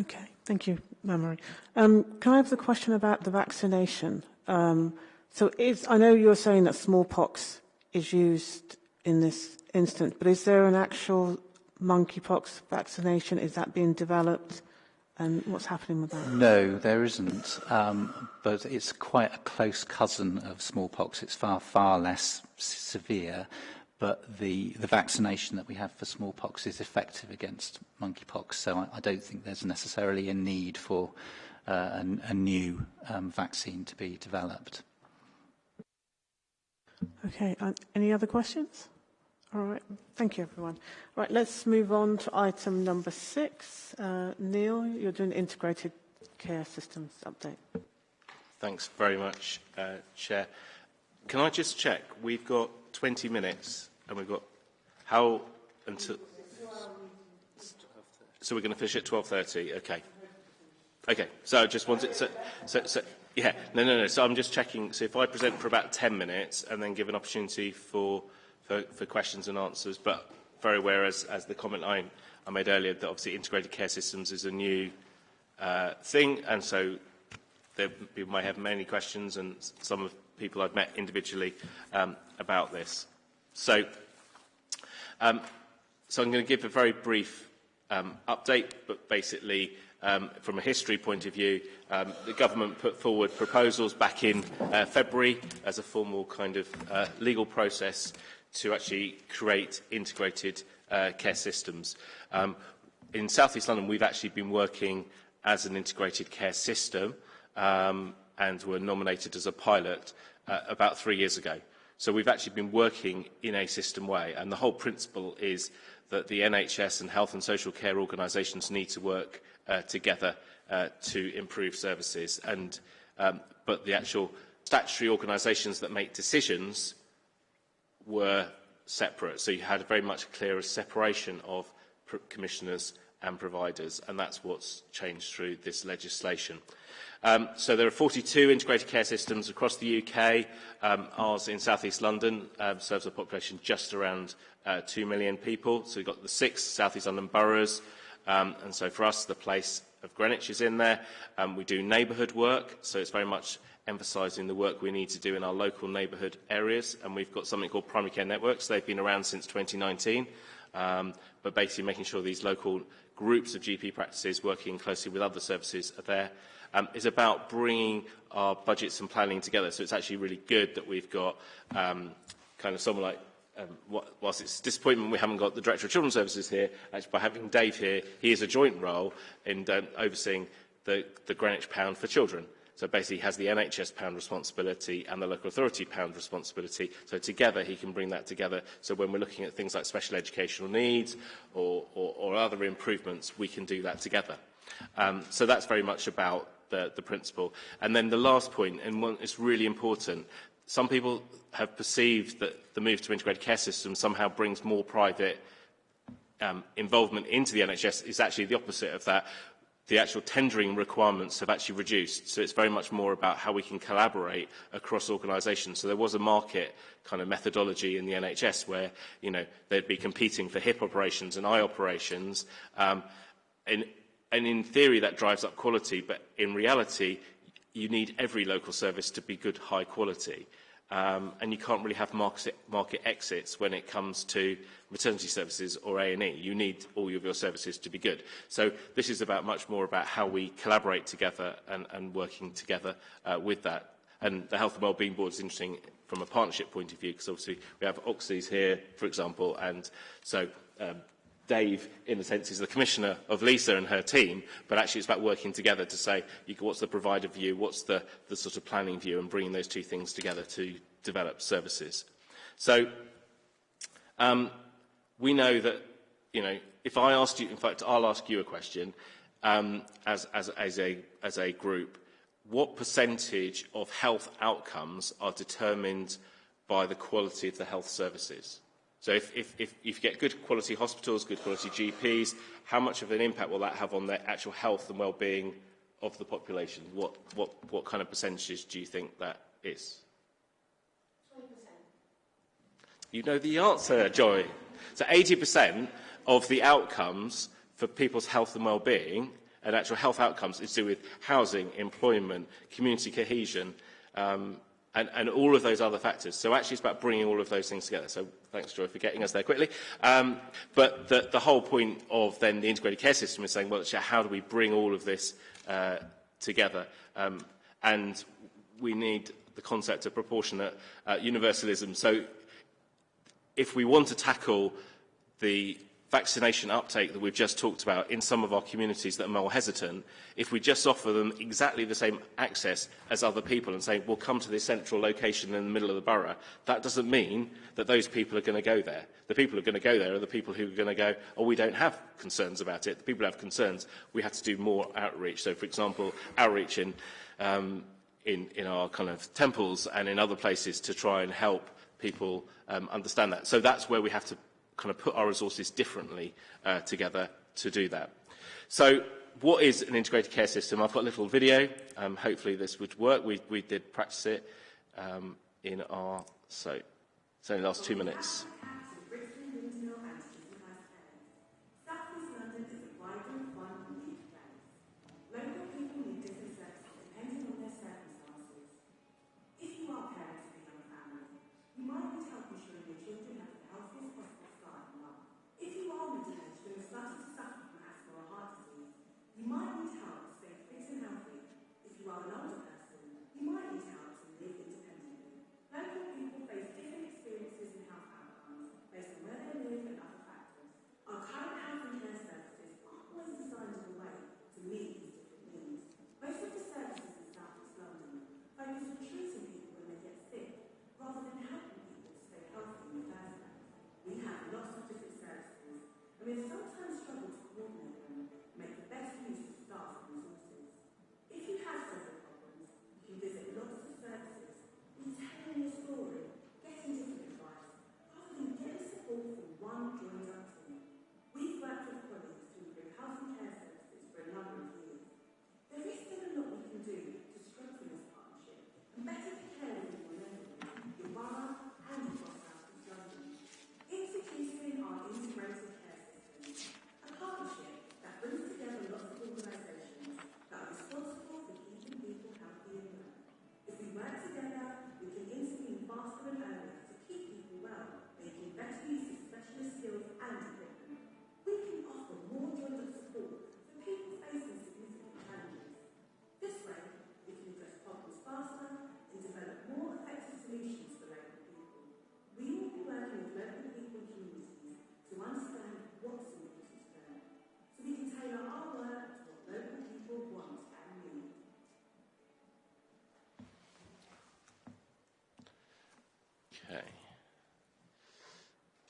Okay, thank you, Marie. Um, can I have the question about the vaccination? Um, so is, I know you're saying that smallpox is used in this instance, but is there an actual monkeypox vaccination? Is that being developed? And what's happening with that?
No, there isn't. Um, but it's quite a close cousin of smallpox. It's far, far less severe but the, the vaccination that we have for smallpox is effective against monkeypox, so I, I don't think there's necessarily a need for uh, a, a new um, vaccine to be developed.
Okay, uh, any other questions? All right, thank you everyone. Right, let's move on to item number six. Uh, Neil, you're doing integrated care systems update.
Thanks very much, uh, Chair. Can I just check? We've got 20 minutes and we've got how until... So we're going to finish at 12.30? Okay. Okay, so I just wanted... So, so, so, yeah, no, no, no. So I'm just checking. So if I present for about 10 minutes and then give an opportunity for, for, for questions and answers, but very aware, as, as the comment I, I made earlier, that obviously integrated care systems is a new uh, thing, and so there, people may have many questions, and some of people I've met individually um, about this. So, um, so I'm going to give a very brief um, update, but basically, um, from a history point of view, um, the government put forward proposals back in uh, February as a formal kind of uh, legal process to actually create integrated uh, care systems. Um, in South East London, we've actually been working as an integrated care system um, and were nominated as a pilot uh, about three years ago. So we've actually been working in a system way, and the whole principle is that the NHS and health and social care organisations need to work uh, together uh, to improve services. And, um, but the actual statutory organisations that make decisions were separate. So you had a very much clearer separation of commissioners and providers, and that's what's changed through this legislation. Um, so there are 42 integrated care systems across the UK. Um, ours in South East London um, serves a population just around uh, 2 million people. So we've got the six South East London boroughs. Um, and so for us, the place of Greenwich is in there. Um, we do neighbourhood work, so it's very much emphasising the work we need to do in our local neighbourhood areas. And we've got something called primary care networks. They've been around since 2019, um, but basically making sure these local groups of GP practices working closely with other services are there um, is about bringing our budgets and planning together. So it's actually really good that we've got um, kind of someone like um, whilst it's disappointment we haven't got the Director of Children's Services here, actually by having Dave here, he is a joint role in um, overseeing the, the Greenwich Pound for children. So basically he has the NHS pound responsibility and the local authority pound responsibility. So together he can bring that together. So when we're looking at things like special educational needs or, or, or other improvements, we can do that together. Um, so that's very much about the, the principle. And then the last point, and one really important, some people have perceived that the move to integrated care systems somehow brings more private um, involvement into the NHS is actually the opposite of that. The actual tendering requirements have actually reduced. So it's very much more about how we can collaborate across organisations. So there was a market kind of methodology in the NHS where, you know, they'd be competing for hip operations and eye operations. Um, and in theory, that drives up quality. But in reality, you need every local service to be good, high quality. Um, and you can't really have market, market exits when it comes to maternity services or A&E. You need all of your services to be good. So this is about much more about how we collaborate together and, and working together uh, with that. And the Health and Wellbeing Board is interesting from a partnership point of view because obviously we have Oxleas here, for example, and so um, Dave, in a sense, is the commissioner of Lisa and her team, but actually it's about working together to say you, what's the provider view, what's the, the sort of planning view, and bringing those two things together to develop services. So um, we know that, you know, if I asked you, in fact, I'll ask you a question um, as, as, as, a, as a group, what percentage of health outcomes are determined by the quality of the health services? So if, if, if, if you get good quality hospitals, good quality GPs, how much of an impact will that have on the actual health and well-being of the population? What, what, what kind of percentages do you think that is? 20%. You know the answer, Joy. So 80% of the outcomes for people's health and well-being and actual health outcomes is to do with housing, employment, community cohesion, um, and, and all of those other factors. So actually it's about bringing all of those things together. So thanks, Joy, for getting us there quickly. Um, but the, the whole point of then the integrated care system is saying, well, how do we bring all of this uh, together? Um, and we need the concept of proportionate uh, universalism. So if we want to tackle the vaccination uptake that we've just talked about in some of our communities that are more hesitant, if we just offer them exactly the same access as other people and say, we'll come to this central location in the middle of the borough, that doesn't mean that those people are going to go there. The people who are going to go there are the people who are going to go, oh, we don't have concerns about it. The people who have concerns, we have to do more outreach. So, for example, outreach in, um, in, in our kind of temples and in other places to try and help people um, understand that. So that's where we have to kind of put our resources differently uh, together to do that. So what is an integrated care system? I've got a little video. Um, hopefully this would work. We, we did practice it um, in our, so it's only last two minutes.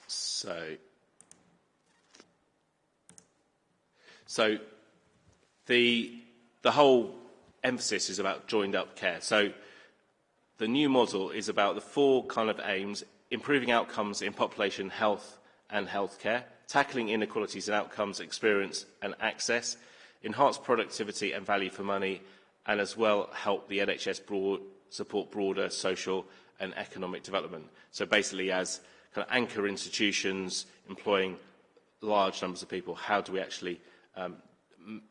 So, so the, the whole emphasis is about joined up care. So the new model is about the four kind of aims, improving outcomes in population health and healthcare, tackling inequalities in outcomes, experience and access, enhance productivity and value for money, and as well help the NHS broad, support broader social and economic development. So basically as kind of anchor institutions employing large numbers of people, how do we actually um,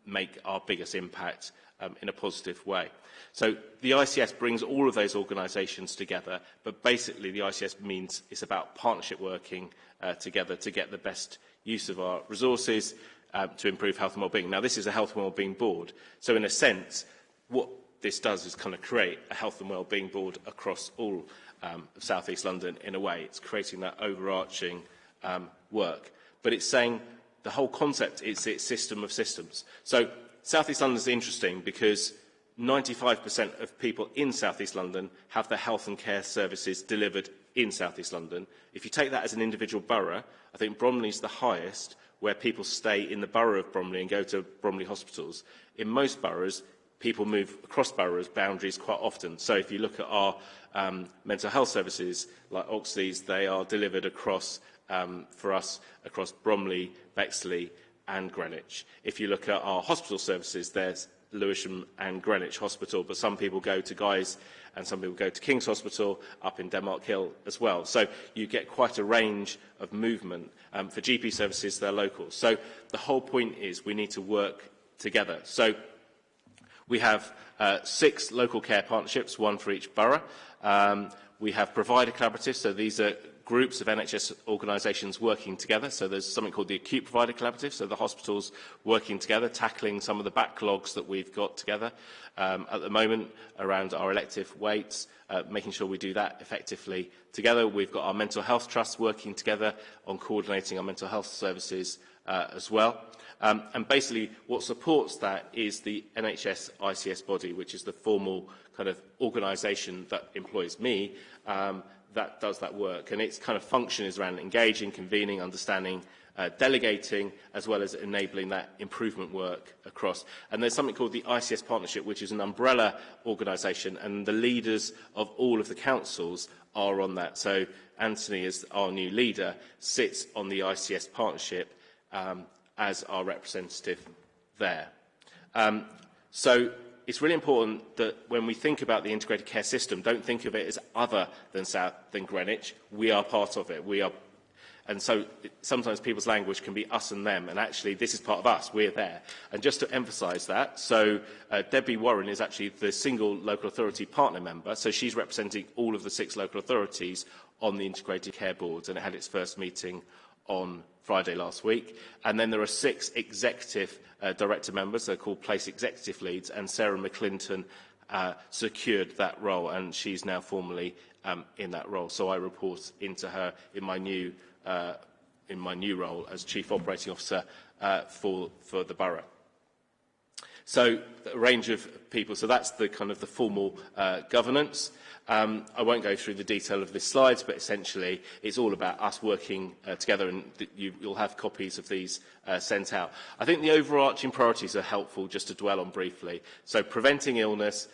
make our biggest impact um, in a positive way. So the ICS brings all of those organisations together, but basically the ICS means it's about partnership working uh, together to get the best use of our resources um, to improve health and wellbeing. Now, this is a health and wellbeing board. So in a sense, what this does is kind of create a health and wellbeing board across all um, of South East London in a way. It's creating that overarching um, work, but it's saying the whole concept is its system of systems. So South East London is interesting because 95% of people in South East London have their health and care services delivered in South East London. If you take that as an individual borough, I think Bromley is the highest where people stay in the borough of Bromley and go to Bromley hospitals. In most boroughs, people move across boroughs boundaries quite often. So if you look at our um, mental health services, like Oxleas, they are delivered across um, for us across Bromley, Bexley and Greenwich. If you look at our hospital services, there's Lewisham and Greenwich Hospital, but some people go to Guy's and some people go to King's Hospital up in Denmark Hill as well. So you get quite a range of movement. Um, for GP services, they're local. So the whole point is we need to work together. So We have uh, six local care partnerships, one for each borough. Um, we have provider collaboratives, so these are groups of NHS organisations working together. So there's something called the Acute Provider Collaborative, so the hospitals working together, tackling some of the backlogs that we've got together um, at the moment around our elective weights, uh, making sure we do that effectively together. We've got our mental health trusts working together on coordinating our mental health services uh, as well. Um, and basically what supports that is the NHS ICS body, which is the formal kind of organisation that employs me, um, that does that work. And its kind of function is around engaging, convening, understanding, uh, delegating, as well as enabling that improvement work across. And there's something called the ICS Partnership, which is an umbrella organisation, and the leaders of all of the councils are on that. So Anthony, as our new leader, sits on the ICS Partnership um, as our representative there. Um, so it's really important that when we think about the integrated care system, don't think of it as other than, South, than Greenwich. We are part of it. We are, and so sometimes people's language can be us and them, and actually this is part of us. We're there. And just to emphasise that, so uh, Debbie Warren is actually the single local authority partner member, so she's representing all of the six local authorities on the integrated care boards, and it had its first meeting on Friday last week. And then there are six executive uh, director members, they're called place executive leads, and Sarah McClinton uh, secured that role, and she's now formally um, in that role. So I report into her in my new, uh, in my new role as Chief Operating Officer uh, for, for the borough. So a range of people. So that's the kind of the formal uh, governance. Um, I won't go through the detail of this slides, but essentially it's all about us working uh, together and you, you'll have copies of these uh, sent out. I think the overarching priorities are helpful just to dwell on briefly. So preventing illness,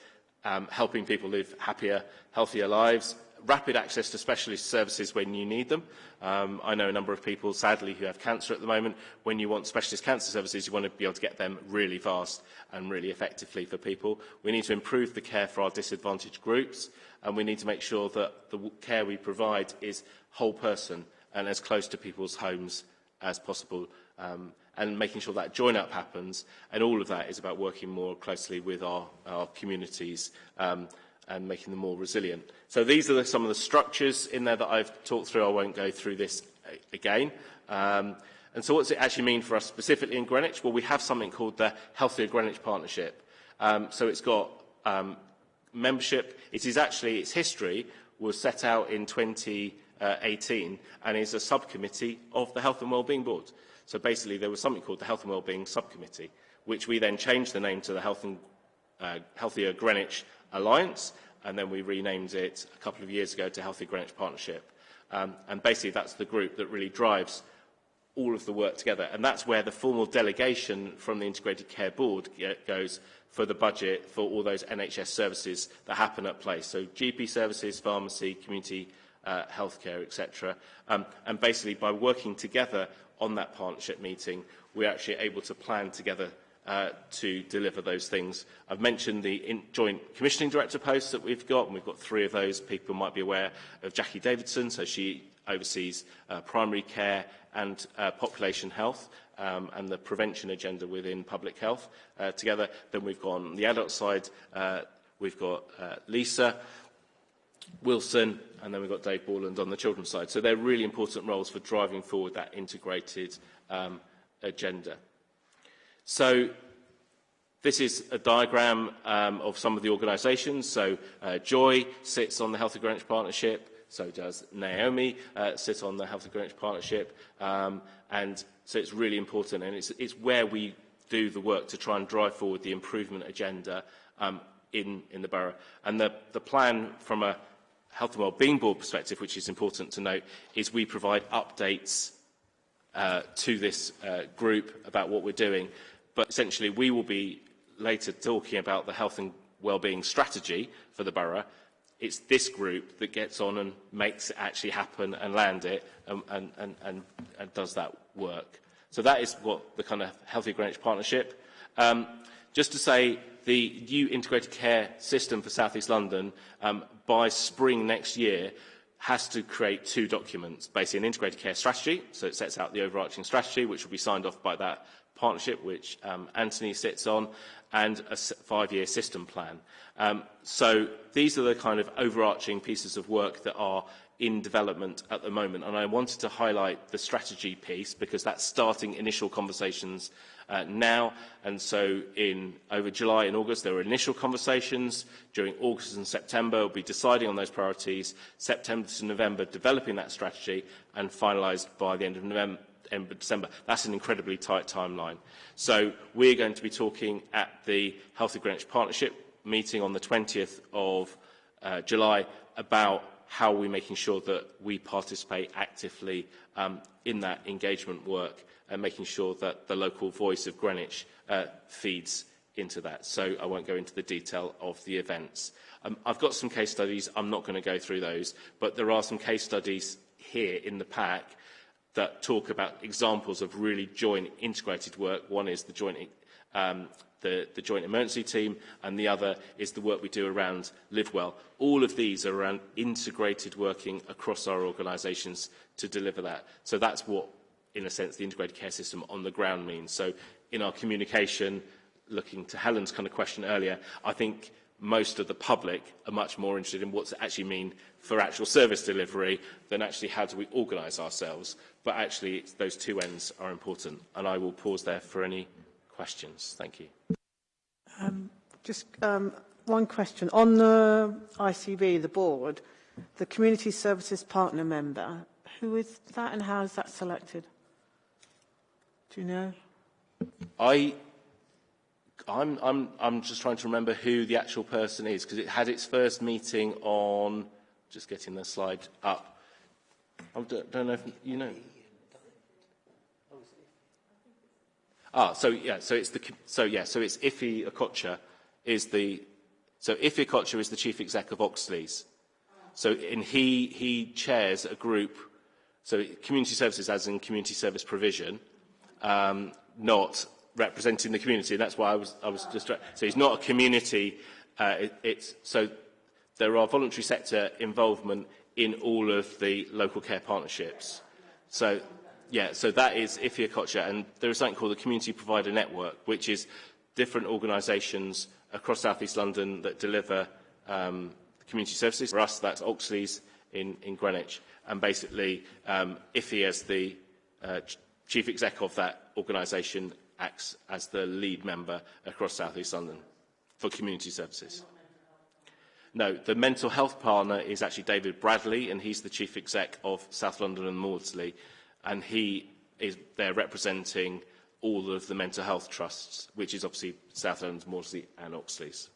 um, helping people live happier, healthier lives, rapid access to specialist services when you need them. Um, I know a number of people, sadly, who have cancer at the moment. When you want specialist cancer services, you want to be able to get them really fast and really effectively for people. We need to improve the care for our disadvantaged groups, and we need to make sure that the care we provide is whole person and as close to people's homes as possible um, and making sure that join up happens and all of that is about working more closely with our, our communities um, and making them more resilient. So these are the, some of the structures in there that I've talked through. I won't go through this again. Um, and so what does it actually mean for us specifically in Greenwich? Well, we have something called the Healthier Greenwich Partnership. Um, so it's got um, membership. It is actually, its history was set out in 2018 and is a subcommittee of the Health and Wellbeing Board. So basically there was something called the Health and Wellbeing Subcommittee, which we then changed the name to the Health and uh, Healthier Greenwich Alliance, and then we renamed it a couple of years ago to Healthy Greenwich Partnership. Um, and basically, that's the group that really drives all of the work together. And that's where the formal delegation from the Integrated Care Board goes for the budget for all those NHS services that happen at place. So GP services, pharmacy, community uh, healthcare, etc. Um, and basically, by working together on that partnership meeting, we're actually able to plan together uh, to deliver those things. I've mentioned the in joint commissioning director posts that we've got, and we've got three of those. People might be aware of Jackie Davidson, so she oversees uh, primary care and uh, population health um, and the prevention agenda within public health uh, together. Then we've got on the adult side, uh, we've got uh, Lisa Wilson, and then we've got Dave Borland on the children's side. So they're really important roles for driving forward that integrated um, agenda. So this is a diagram um, of some of the organisations. So uh, Joy sits on the Health Healthy Greenwich Partnership. So does Naomi uh, sit on the Health Healthy Greenwich Partnership. Um, and so it's really important. And it's, it's where we do the work to try and drive forward the improvement agenda um, in, in the borough. And the, the plan from a Health and Wellbeing Board perspective, which is important to note, is we provide updates uh, to this uh, group about what we're doing. But essentially, we will be later talking about the health and wellbeing strategy for the borough. It's this group that gets on and makes it actually happen and land it and, and, and, and, and does that work. So that is what the kind of Healthy Greenwich Partnership. Um, just to say, the new integrated care system for South East London, um, by spring next year, has to create two documents, basically an integrated care strategy, so it sets out the overarching strategy, which will be signed off by that partnership, which um, Anthony sits on, and a five-year system plan. Um, so these are the kind of overarching pieces of work that are in development at the moment. And I wanted to highlight the strategy piece because that's starting initial conversations uh, now. And so in over July and August, there were initial conversations. During August and September, we'll be deciding on those priorities. September to November, developing that strategy and finalised by the end of November, of December. That's an incredibly tight timeline. So we're going to be talking at the Healthy Greenwich Partnership meeting on the 20th of uh, July about how we're making sure that we participate actively um, in that engagement work and making sure that the local voice of Greenwich uh, feeds into that. So I won't go into the detail of the events. Um, I've got some case studies. I'm not going to go through those, but there are some case studies here in the pack that talk about examples of really joint integrated work. One is the joint, um, the, the joint emergency team, and the other is the work we do around Live Well. All of these are around integrated working across our organisations to deliver that. So that's what, in a sense, the integrated care system on the ground means. So in our communication, looking to Helen's kind of question earlier, I think most of the public are much more interested in what's it actually mean for actual service delivery than actually how do we organise ourselves. But actually, it's, those two ends are important. And I will pause there for any questions. Thank you.
Um, just um, one question. On the ICB, the board, the Community Services Partner member, who is that and how is that selected? Do you know?
I I'm, I'm, I'm just trying to remember who the actual person is, because it had its first meeting on, just getting the slide up. I don't, know if you know. Ah, so yeah, so it's the so yeah, so it's Ife Okocha is the so Ife Okocha is the chief exec of Oxleas. So and he he chairs a group, so community services as in community service provision, um, not representing the community. That's why I was, I was just... So he's not a community. Uh, it, it's, so there are voluntary sector involvement in all of the local care partnerships. So, yeah, so that is Ife Okocha. And there is something called the Community Provider Network, which is different organisations across South East London that deliver um, community services. For us, that's Oxleas in, in Greenwich. And basically, um, Ife as the uh, chief exec of that organisation acts as the lead member across South East London for community services. No, the mental health partner is actually David Bradley, and he's the chief exec of South London and Maudsley, and he is there representing all of the mental health trusts, which is obviously South London, Maudsley and Oxley's.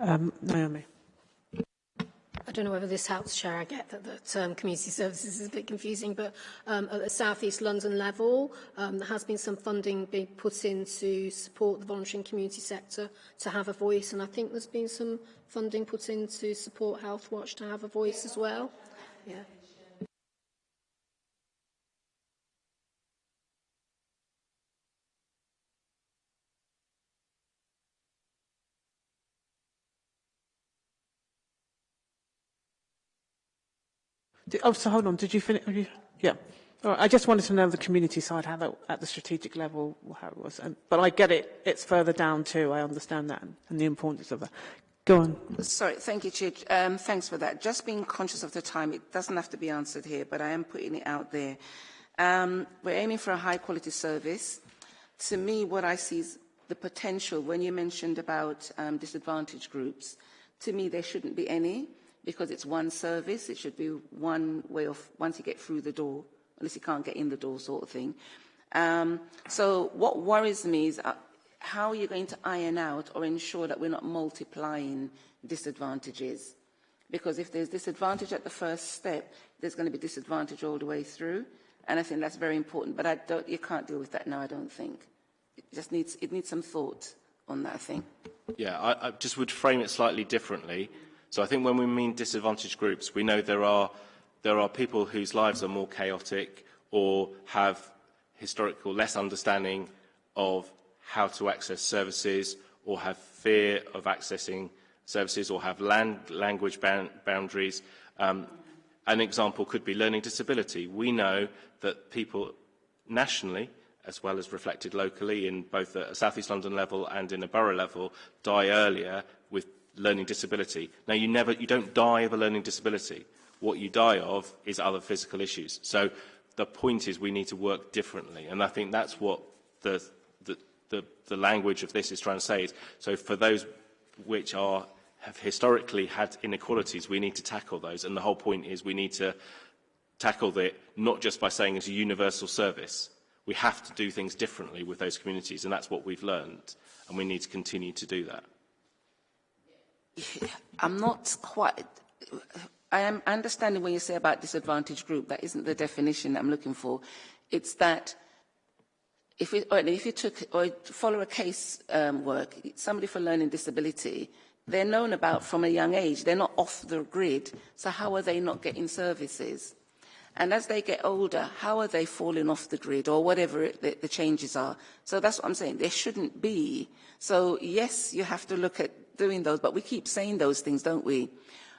Um, Naomi.
I don't know whether this helps, Chair. I get that the term community services is a bit confusing, but um, at the South East London level, um, there has been some funding being put in to support the voluntary community sector to have a voice, and I think there's been some funding put in to support Health Watch to have a voice as well. Yeah.
Oh, so hold on. Did you finish? You, yeah. I just wanted to know the community side, how that, at the strategic level, how it was. And, but I get it. It's further down too. I understand that and, and the importance of that. Go on.
Sorry, thank you, Chair. Um, thanks for that. Just being conscious of the time, it doesn't have to be answered here, but I am putting it out there. Um, we're aiming for a high-quality service. To me, what I see is the potential, when you mentioned about um, disadvantaged groups, to me, there shouldn't be any because it's one service. It should be one way of, once you get through the door, unless you can't get in the door sort of thing. Um, so what worries me is uh, how are you going to iron out or ensure that we're not multiplying disadvantages? Because if there's disadvantage at the first step, there's going to be disadvantage all the way through. And I think that's very important. But you can't deal with that now, I don't think. It just needs, it needs some thought on that, I think.
Yeah, I, I just would frame it slightly differently. So I think when we mean disadvantaged groups, we know there are, there are people whose lives are more chaotic or have historical less understanding of how to access services or have fear of accessing services or have land, language boundaries. Um, an example could be learning disability. We know that people nationally, as well as reflected locally in both a South East London level and in a borough level, die earlier with learning disability. Now, you, never, you don't die of a learning disability. What you die of is other physical issues. So the point is we need to work differently. And I think that's what the, the, the, the language of this is trying to say. So for those which are, have historically had inequalities, we need to tackle those. And the whole point is we need to tackle it not just by saying it's a universal service. We have to do things differently with those communities, and that's what we've learned, and we need to continue to do that.
I'm not quite... I am understanding when you say about disadvantaged group, that isn't the definition I'm looking for. It's that if, it, if you took or follow a case um, work, somebody for learning disability, they're known about from a young age. They're not off the grid. So how are they not getting services? And as they get older, how are they falling off the grid or whatever it, the, the changes are? So that's what I'm saying. There shouldn't be. So yes, you have to look at doing those, but we keep saying those things, don't we?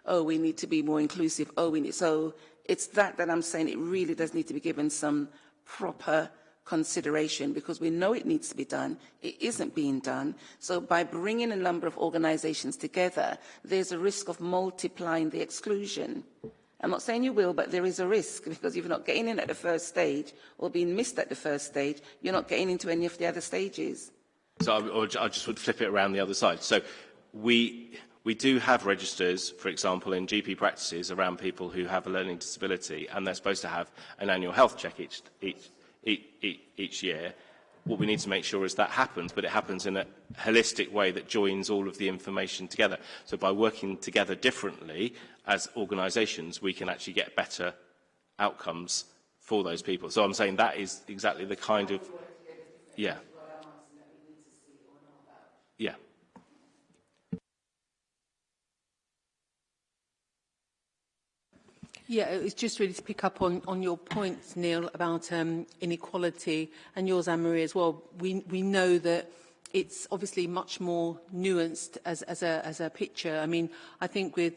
Oh, we need to be more inclusive. Oh, we need, so it's that that I'm saying it really does need to be given some proper consideration because we know it needs to be done. It isn't being done. So by bringing a number of organizations together, there's a risk of multiplying the exclusion. I'm not saying you will, but there is a risk because if you're not getting in at the first stage or being missed at the first stage, you're not getting into any of the other stages.
So I, I just would flip it around the other side. So we, we do have registers, for example, in GP practices around people who have a learning disability, and they're supposed to have an annual health check each, each, each, each year. What we need to make sure is that happens, but it happens in a holistic way that joins all of the information together. So by working together differently as organisations, we can actually get better outcomes for those people. So I'm saying that is exactly the kind of... Yeah. Yeah.
Yeah, it's just really to pick up on, on your points, Neil, about um, inequality, and yours, Anne-Marie, as well. We, we know that it's obviously much more nuanced as, as, a, as a picture. I mean, I think with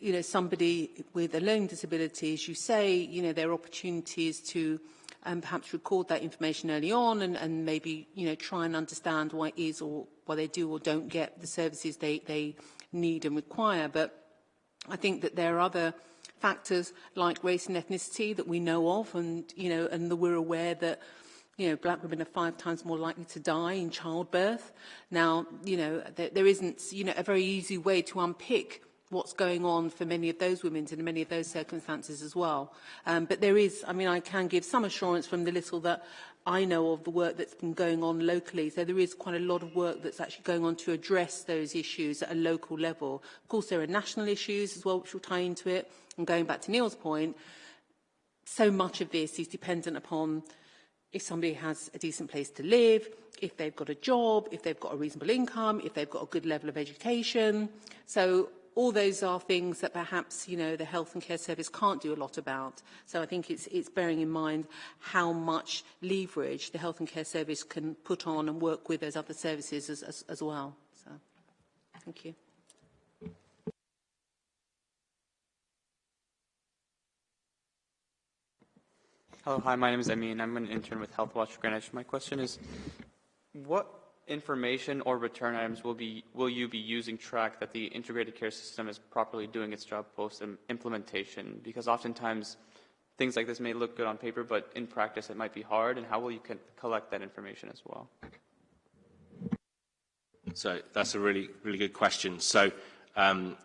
you know, somebody with a learning disability, as you say, you know, there are opportunities to um, perhaps record that information early on and, and maybe, you know, try and understand why it is or why they do or don't get the services they, they need and require. But I think that there are other factors like race and ethnicity that we know of and, you know, and that we're aware that you know, black women are five times more likely to die in childbirth. Now, you know, there, there isn't, you know, a very easy way to unpick what's going on for many of those women in many of those circumstances as well. Um, but there is, I mean, I can give some assurance from the little that I know of the work that's been going on locally. So there is quite a lot of work that's actually going on to address those issues at a local level. Of course, there are national issues as well, which will tie into it. And going back to Neil's point, so much of this is dependent upon if somebody has a decent place to live, if they've got a job, if they've got a reasonable income, if they've got a good level of education. So all those are things that perhaps you know the health and care service can't do a lot about. So I think it's, it's bearing in mind how much leverage the health and care service can put on and work with those other services as, as, as well. So thank you.
Hello, hi, my name is and I'm an intern with Healthwatch Greenwich. My question is, what information or return items will be will you be using track that the integrated care system is properly doing its job post implementation? Because oftentimes things like this may look good on paper, but in practice it might be hard. And how will you collect that information as well?
So that's a really really good question. So um,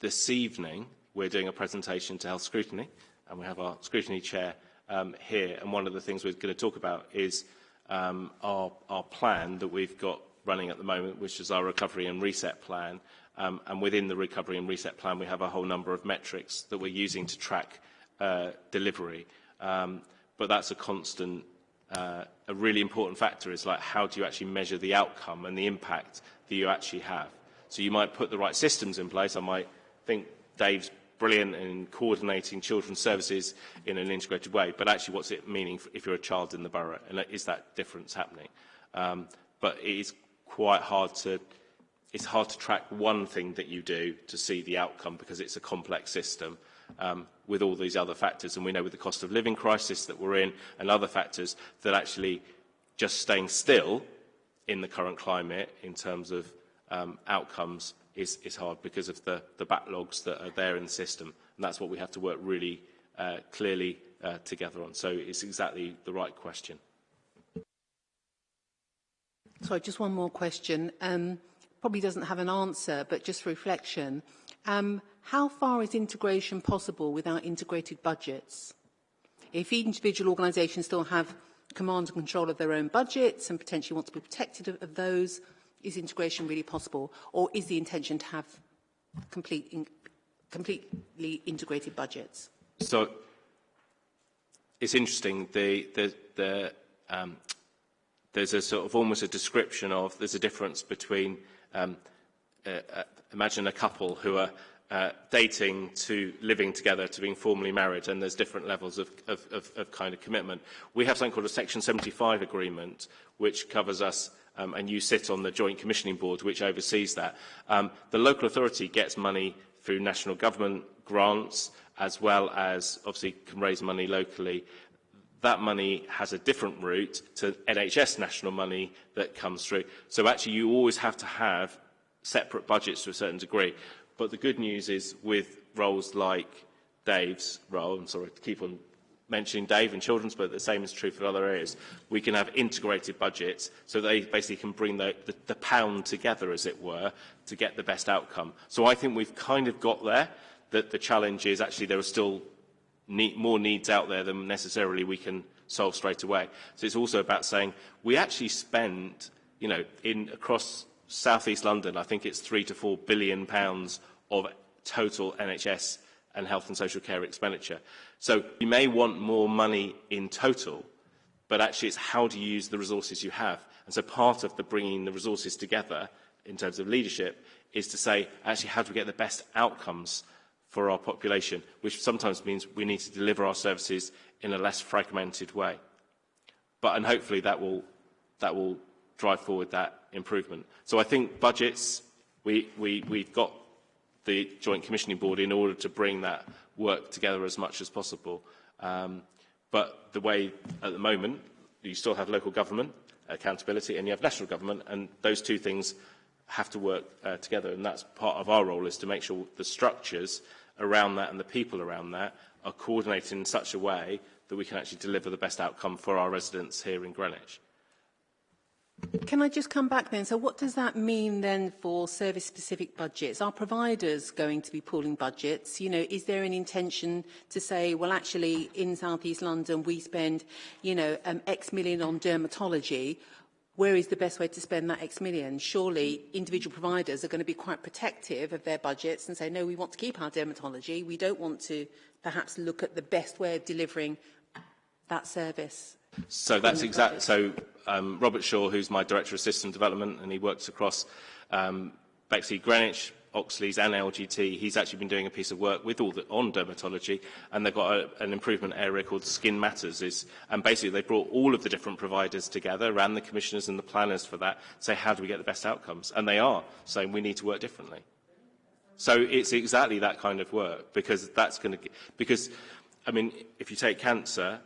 this evening we're doing a presentation to Health Scrutiny, and we have our scrutiny chair um, here. And one of the things we're going to talk about is um, our, our plan that we've got running at the moment, which is our recovery and reset plan. Um, and within the recovery and reset plan, we have a whole number of metrics that we're using to track uh, delivery. Um, but that's a constant, uh, a really important factor is like how do you actually measure the outcome and the impact that you actually have. So you might put the right systems in place. I might think Dave's brilliant in coordinating children's services in an integrated way, but actually what's it meaning if you're a child in the borough, and is that difference happening? Um, but it is quite hard to, it's hard to track one thing that you do to see the outcome because it's a complex system um, with all these other factors. And we know with the cost of living crisis that we're in and other factors that actually just staying still in the current climate in terms of um, outcomes is, is hard because of the, the backlogs that are there in the system. And that's what we have to work really uh, clearly uh, together on. So it's exactly the right question.
Sorry, just one more question. Um, probably doesn't have an answer, but just reflection. Um, how far is integration possible without integrated budgets? If individual organisations still have command and control of their own budgets and potentially want to be protected of, of those, is integration really possible? Or is the intention to have complete in, completely integrated budgets?
So it's interesting. The, the, the, um, there's a sort of almost a description of there's a difference between um, uh, uh, imagine a couple who are uh, dating to living together to being formally married and there's different levels of, of, of, of kind of commitment. We have something called a Section 75 agreement which covers us um, and you sit on the Joint Commissioning Board, which oversees that. Um, the local authority gets money through national government grants, as well as obviously can raise money locally. That money has a different route to NHS national money that comes through. So actually you always have to have separate budgets to a certain degree. But the good news is with roles like Dave's role, I'm sorry to keep on mentioning Dave and children's, but the same is true for other areas. We can have integrated budgets so they basically can bring the, the, the pound together, as it were, to get the best outcome. So I think we've kind of got there. That the challenge is actually there are still need, more needs out there than necessarily we can solve straight away. So it's also about saying we actually spend, you know, in across southeast London, I think it's three to four billion pounds of total NHS and health and social care expenditure. So you may want more money in total, but actually it's how do you use the resources you have. And so part of the bringing the resources together in terms of leadership is to say, actually, how do we get the best outcomes for our population, which sometimes means we need to deliver our services in a less fragmented way. But, and hopefully that will, that will drive forward that improvement. So I think budgets, we, we, we've got the Joint Commissioning Board in order to bring that work together as much as possible. Um, but the way at the moment, you still have local government accountability and you have national government, and those two things have to work uh, together. And that's part of our role is to make sure the structures around that and the people around that are coordinated in such a way that we can actually deliver the best outcome for our residents here in Greenwich.
Can I just come back then? So what does that mean then for service-specific budgets? Are providers going to be pooling budgets? You know, is there an intention to say, well, actually, in South East London, we spend, you know, um, X million on dermatology. Where is the best way to spend that X million? Surely individual providers are going to be quite protective of their budgets and say, no, we want to keep our dermatology. We don't want to perhaps look at the best way of delivering that service.
So that's exactly, so um, Robert Shaw, who's my Director of System Development, and he works across um, Bexley Greenwich, Oxleas and LGT. He's actually been doing a piece of work with all the, on dermatology, and they've got a, an improvement area called Skin Matters. Is, and basically, they brought all of the different providers together, and the commissioners and the planners for that, say, how do we get the best outcomes? And they are saying we need to work differently. So it's exactly that kind of work, because that's going to, because, I mean, if you take cancer,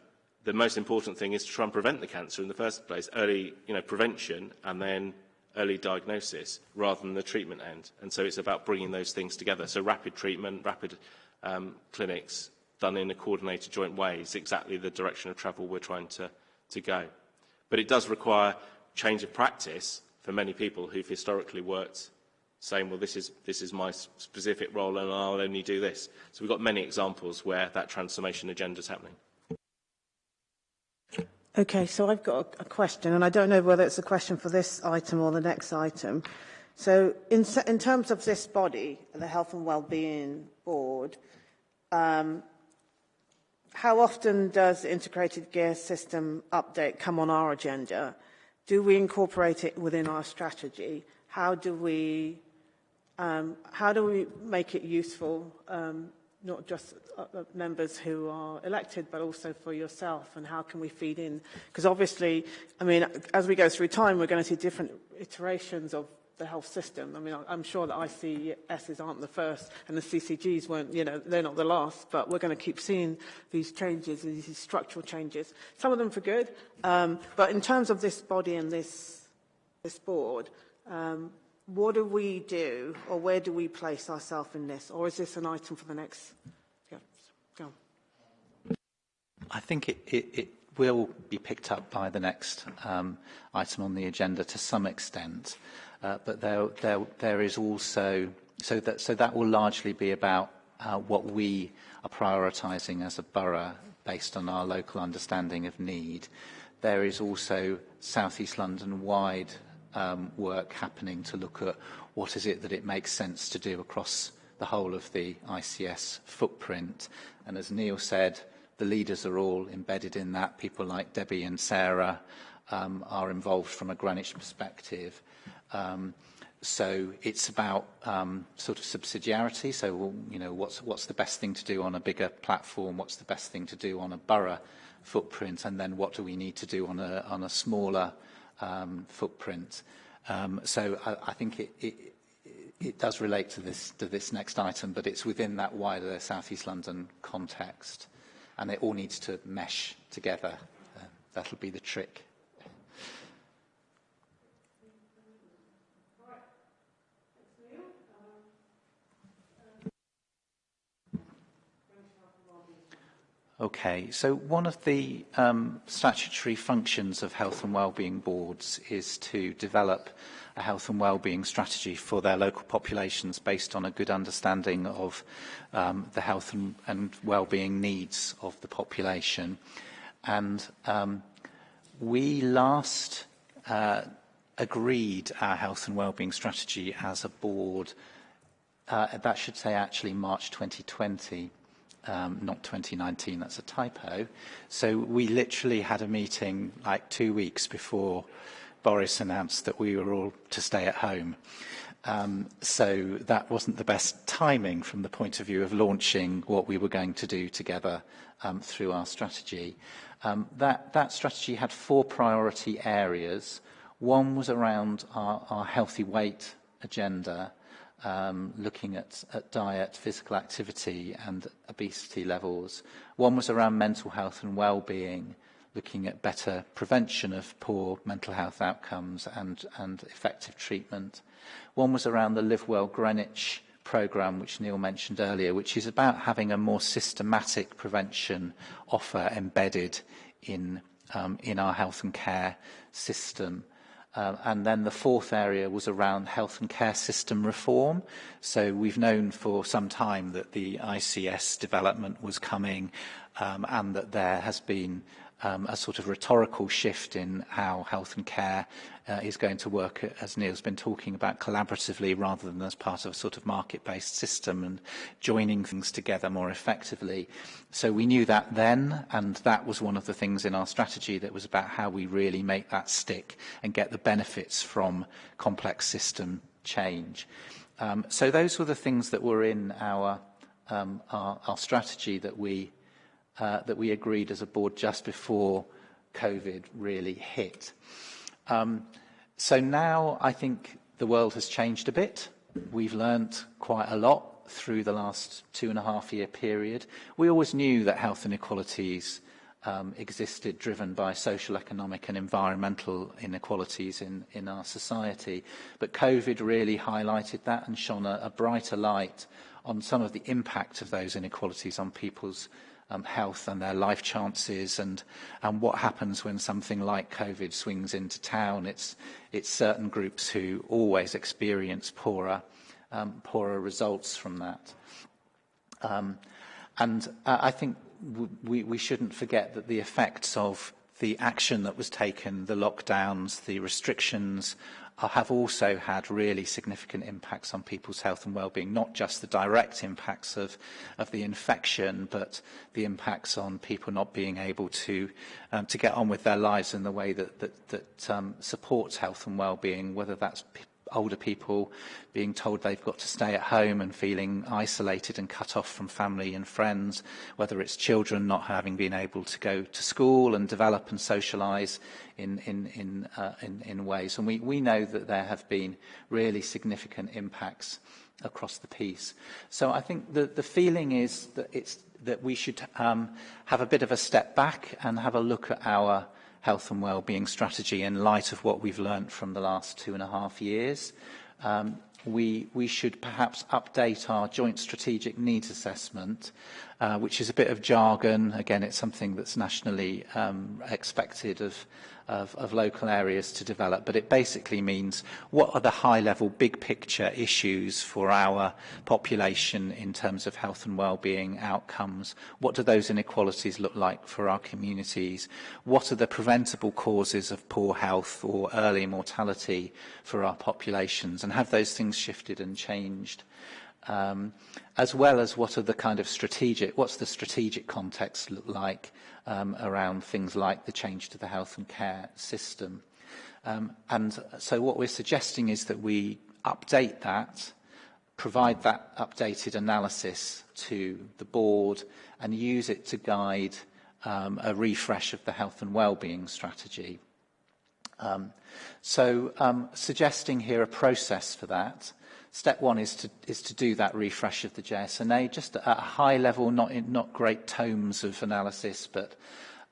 the most important thing is to try and prevent the cancer in the first place, early you know, prevention and then early diagnosis rather than the treatment end. And so it's about bringing those things together. So rapid treatment, rapid um, clinics done in a coordinated joint way is exactly the direction of travel we're trying to, to go. But it does require change of practice for many people who've historically worked saying, well, this is, this is my specific role and I'll only do this. So we've got many examples where that transformation agenda is happening.
Okay, so I've got a, question, and I don't know whether it's a question for this item or the next item. So in, in terms of this body, the Health and Wellbeing Board, um, how often does the integrated care system update come on our agenda? Do we incorporate it within our strategy? How do we, um, how do we make it useful um, not just members who are elected, but also for yourself, and how can we feed in? Because obviously, I mean, as we go through time, we're going to see different iterations of the health system. I mean, I'm sure that ICSs aren't the first, and the CCGs weren't, you know, they're not the last, but we're going to keep seeing these changes, these structural changes. Some of them for good, um, but in terms of this body and this, this board, um, what do we do, or where do we place ourselves in this? Or is this an item for the next?
I think it, it, it will be picked up by the next um, item on the agenda to some extent, uh, but there, there, there is also so that so that will largely be about uh, what we are prioritising as a borough based on our local understanding of need. There is also South East London wide um, work happening to look at what is it that it makes sense to do across the whole of the ICS footprint. And as Neil said, the leaders are all embedded in that. People like Debbie and Sarah um, are involved from a Greenwich perspective. Um, so it's about um, sort of subsidiarity. So, you know, what's, what's the best thing to do on a bigger platform? What's the best thing to do on a borough footprint? And then what do we need to do on a, on a smaller um, footprint. Um, so I, I think it, it, it does relate to this, to this next item, but it's within that wider South East London context. And it all needs to mesh together. Uh, that'll be the trick. Okay, so one of the um, statutory functions of health and wellbeing boards is to develop a health and wellbeing strategy for their local populations based on a good understanding of um, the health and, and wellbeing needs of the population. And um, we last uh, agreed our health and wellbeing strategy as a board, uh, that should say actually March 2020 um, not 2019, that's a typo. So we literally had a meeting like two weeks before Boris announced that we were all to stay at home. Um, so that wasn't the best timing from the point of view of launching what we were going to do together um, through our strategy. Um, that, that strategy had four priority areas. One was around our, our healthy weight agenda, um, looking at, at diet, physical activity and obesity levels. One was around mental health and well-being, looking at better prevention of poor mental health outcomes and, and effective treatment. One was around the Live Well Greenwich programme, which Neil mentioned earlier, which is about having a more systematic prevention offer embedded in, um, in our health and care system. Um, and then the fourth area was around health and care system reform. So we've known for some time that the ICS development was coming um, and that there has been um, a sort of rhetorical shift in how health and care uh, is going to work, as Neil's been talking about, collaboratively rather than as part of a sort of market-based system and joining things together more effectively. So we knew that then, and that was one of the things in our strategy that was about how we really make that stick and get the benefits from complex system change. Um, so those were the things that were in our, um, our, our strategy that we uh, that we agreed as a board just before COVID really hit. Um, so now I think the world has changed a bit. We've learnt quite a lot through the last two and a half year period. We always knew that health inequalities um, existed driven by social, economic and environmental inequalities in, in our society. But COVID really highlighted that and shone a, a brighter light on some of the impact of those inequalities on people's um, health and their life chances and, and what happens when something like COVID swings into town. It's, it's certain groups who always experience poorer, um, poorer results from that. Um, and uh, I think we, we shouldn't forget that the effects of the action that was taken, the lockdowns, the restrictions have also had really significant impacts on people's health and well-being, not just the direct impacts of, of the infection, but the impacts on people not being able to, um, to get on with their lives in the way that, that, that um, supports health and well-being, whether that's older people being told they've got to stay at home and feeling isolated and cut off from family and friends, whether it's children not having been able to go to school and develop and socialise in, in, in, uh, in, in ways. And we, we know that there have been really significant impacts across the piece. So I think the, the feeling is that, it's, that we should um, have a bit of a step back and have a look at our health and well-being strategy in light of what we've learnt from the last two and a half years. Um, we, we should perhaps update our joint strategic needs assessment, uh, which is a bit of jargon. Again, it's something that's nationally um, expected of, of, of local areas to develop, but it basically means what are the high-level, big-picture issues for our population in terms of health and well-being outcomes? What do those inequalities look like for our communities? What are the preventable causes of poor health or early mortality for our populations? And have those things shifted and changed? Um, as well as what are the kind of strategic, what's the strategic context look like um, around things like the change to the health and care system. Um, and so what we're suggesting is that we update that, provide that updated analysis to the board and use it to guide um, a refresh of the health and well-being strategy. Um, so um, suggesting here a process for that, Step one is to, is to do that refresh of the JSNA, just at a high level, not, in, not great tomes of analysis, but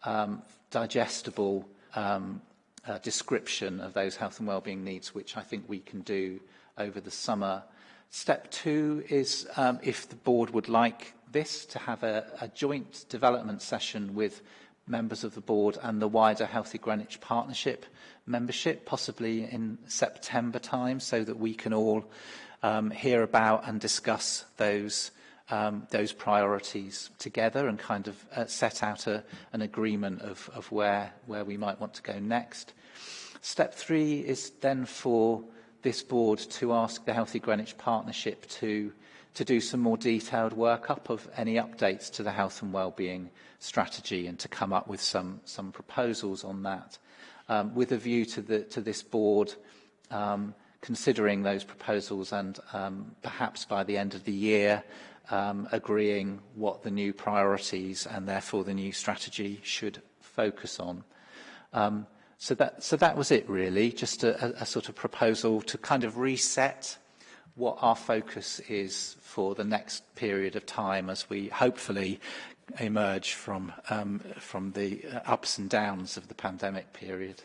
um, digestible um, uh, description of those health and wellbeing needs, which I think we can do over the summer. Step two is, um, if the board would like this, to have a, a joint development session with members of the board and the wider Healthy Greenwich Partnership membership, possibly in September time, so that we can all um, hear about and discuss those um, those priorities together and kind of uh, set out a, an agreement of, of where, where we might want to go next. Step three is then for this board to ask the Healthy Greenwich Partnership to, to do some more detailed workup of any updates to the health and wellbeing strategy and to come up with some, some proposals on that um, with a view to, the, to this board um, considering those proposals and um, perhaps by the end of the year um, agreeing what the new priorities and therefore the new strategy should focus on. Um, so, that, so that was it really, just a, a, sort of proposal to kind of reset what our focus is for the next period of time as we hopefully emerge from, um, from the uh, ups and downs of the pandemic period.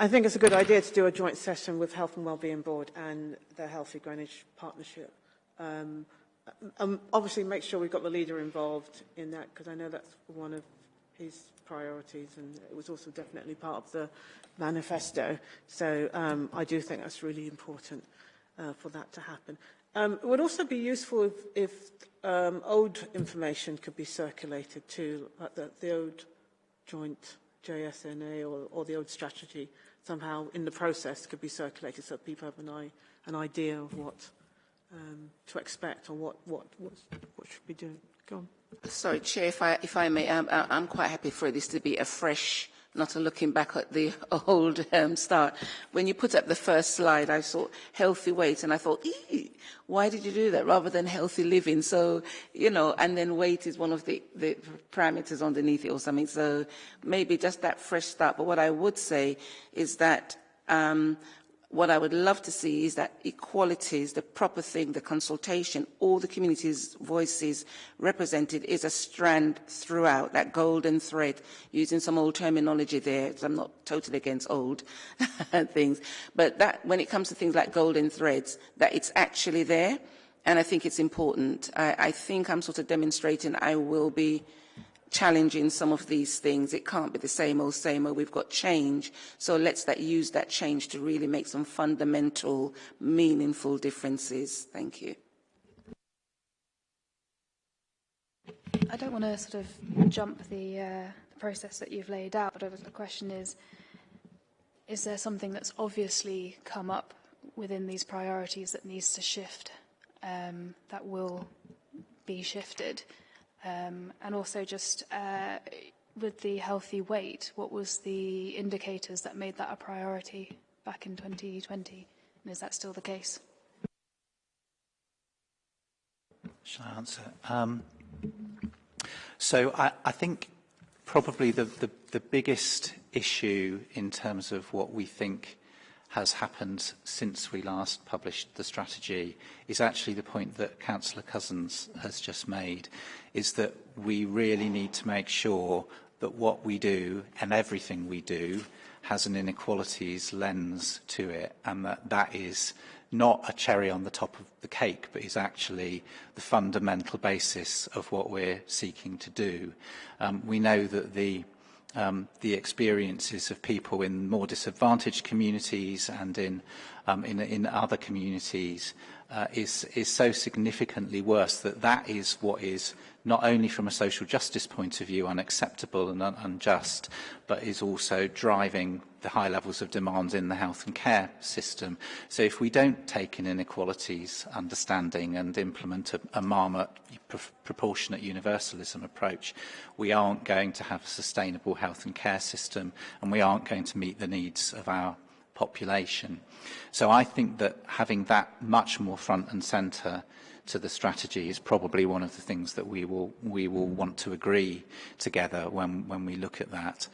I think it's a good idea to do a joint session with Health and Wellbeing Board and the Healthy Greenwich Partnership. Um, um, obviously make sure we've got the leader involved in that because I know that's one of his priorities and it was also definitely part of the manifesto. So um, I do think that's really important uh, for that to happen. Um, it would also be useful if, if um, old information could be circulated too, like the, the old joint JSNA or, or the old strategy somehow in the process could be circulated so people have an, an idea of what um, to expect or what, what, what, what should be doing. Go on.
Sorry, Chair, if I, if I may, I'm, I'm quite happy for this to be a fresh, not looking back at the old um, start. When you put up the first slide, I saw healthy weight, and I thought, why did you do that rather than healthy living? So, you know, and then weight is one of the, the parameters underneath it or something. So maybe just that fresh start. But what I would say is that um, What I would love to see is that equality is the proper thing, the consultation, all the community's voices represented is a strand throughout, that golden thread, using some old terminology there, because I'm not totally against old things. But that, when it comes to things like golden threads, that it's actually there, and I think it's important. I, I think I'm sort of demonstrating I will be challenging some of these things. It can't be the same old, same old. We've got change. So let's that, use that change to really make some fundamental, meaningful differences. Thank you.
I don't want to sort of jump the, uh, the process that you've laid out, but the question is, is there something that's obviously come up within these priorities that needs to shift, um, that will be shifted? Um, and also just uh, with the healthy weight, what was the indicators that made that a priority back in 2020? And is that still the case?
Shall I answer? Um, so I, I think probably the, the, the biggest issue in terms of what we think has happened since we last published the strategy is actually the point that Councillor Cousins has just made, is that we really need to make sure that what we do and everything we do has an inequalities lens to it and that that is not a cherry on the top of the cake, but is actually the fundamental basis of what we're seeking to do. Um, we know that the um, the experiences of people in more disadvantaged communities and in um, in, in other communities uh, is is so significantly worse that that is what is not only from a social justice point of view unacceptable and un unjust, but is also driving the high levels of demand in the health and care system. So if we don't take an inequalities understanding and implement a, a marmot pr proportionate universalism approach, we aren't going to have a sustainable health and care system and we aren't going to meet the needs of our population. So I think that having that much more front and centre to the strategy is probably one of the things that we will we will want to agree together when when we look at that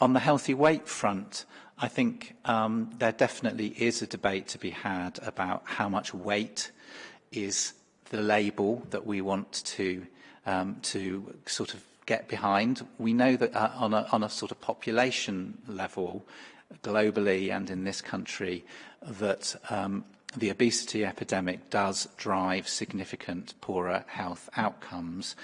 On the healthy weight front, I think um, there definitely is a debate to be had about how much weight is the label that we want to um, to sort of get behind. We know that uh, on, a, on a sort of population level, globally and in this country, that um, the obesity epidemic does drive significant poorer health outcomes,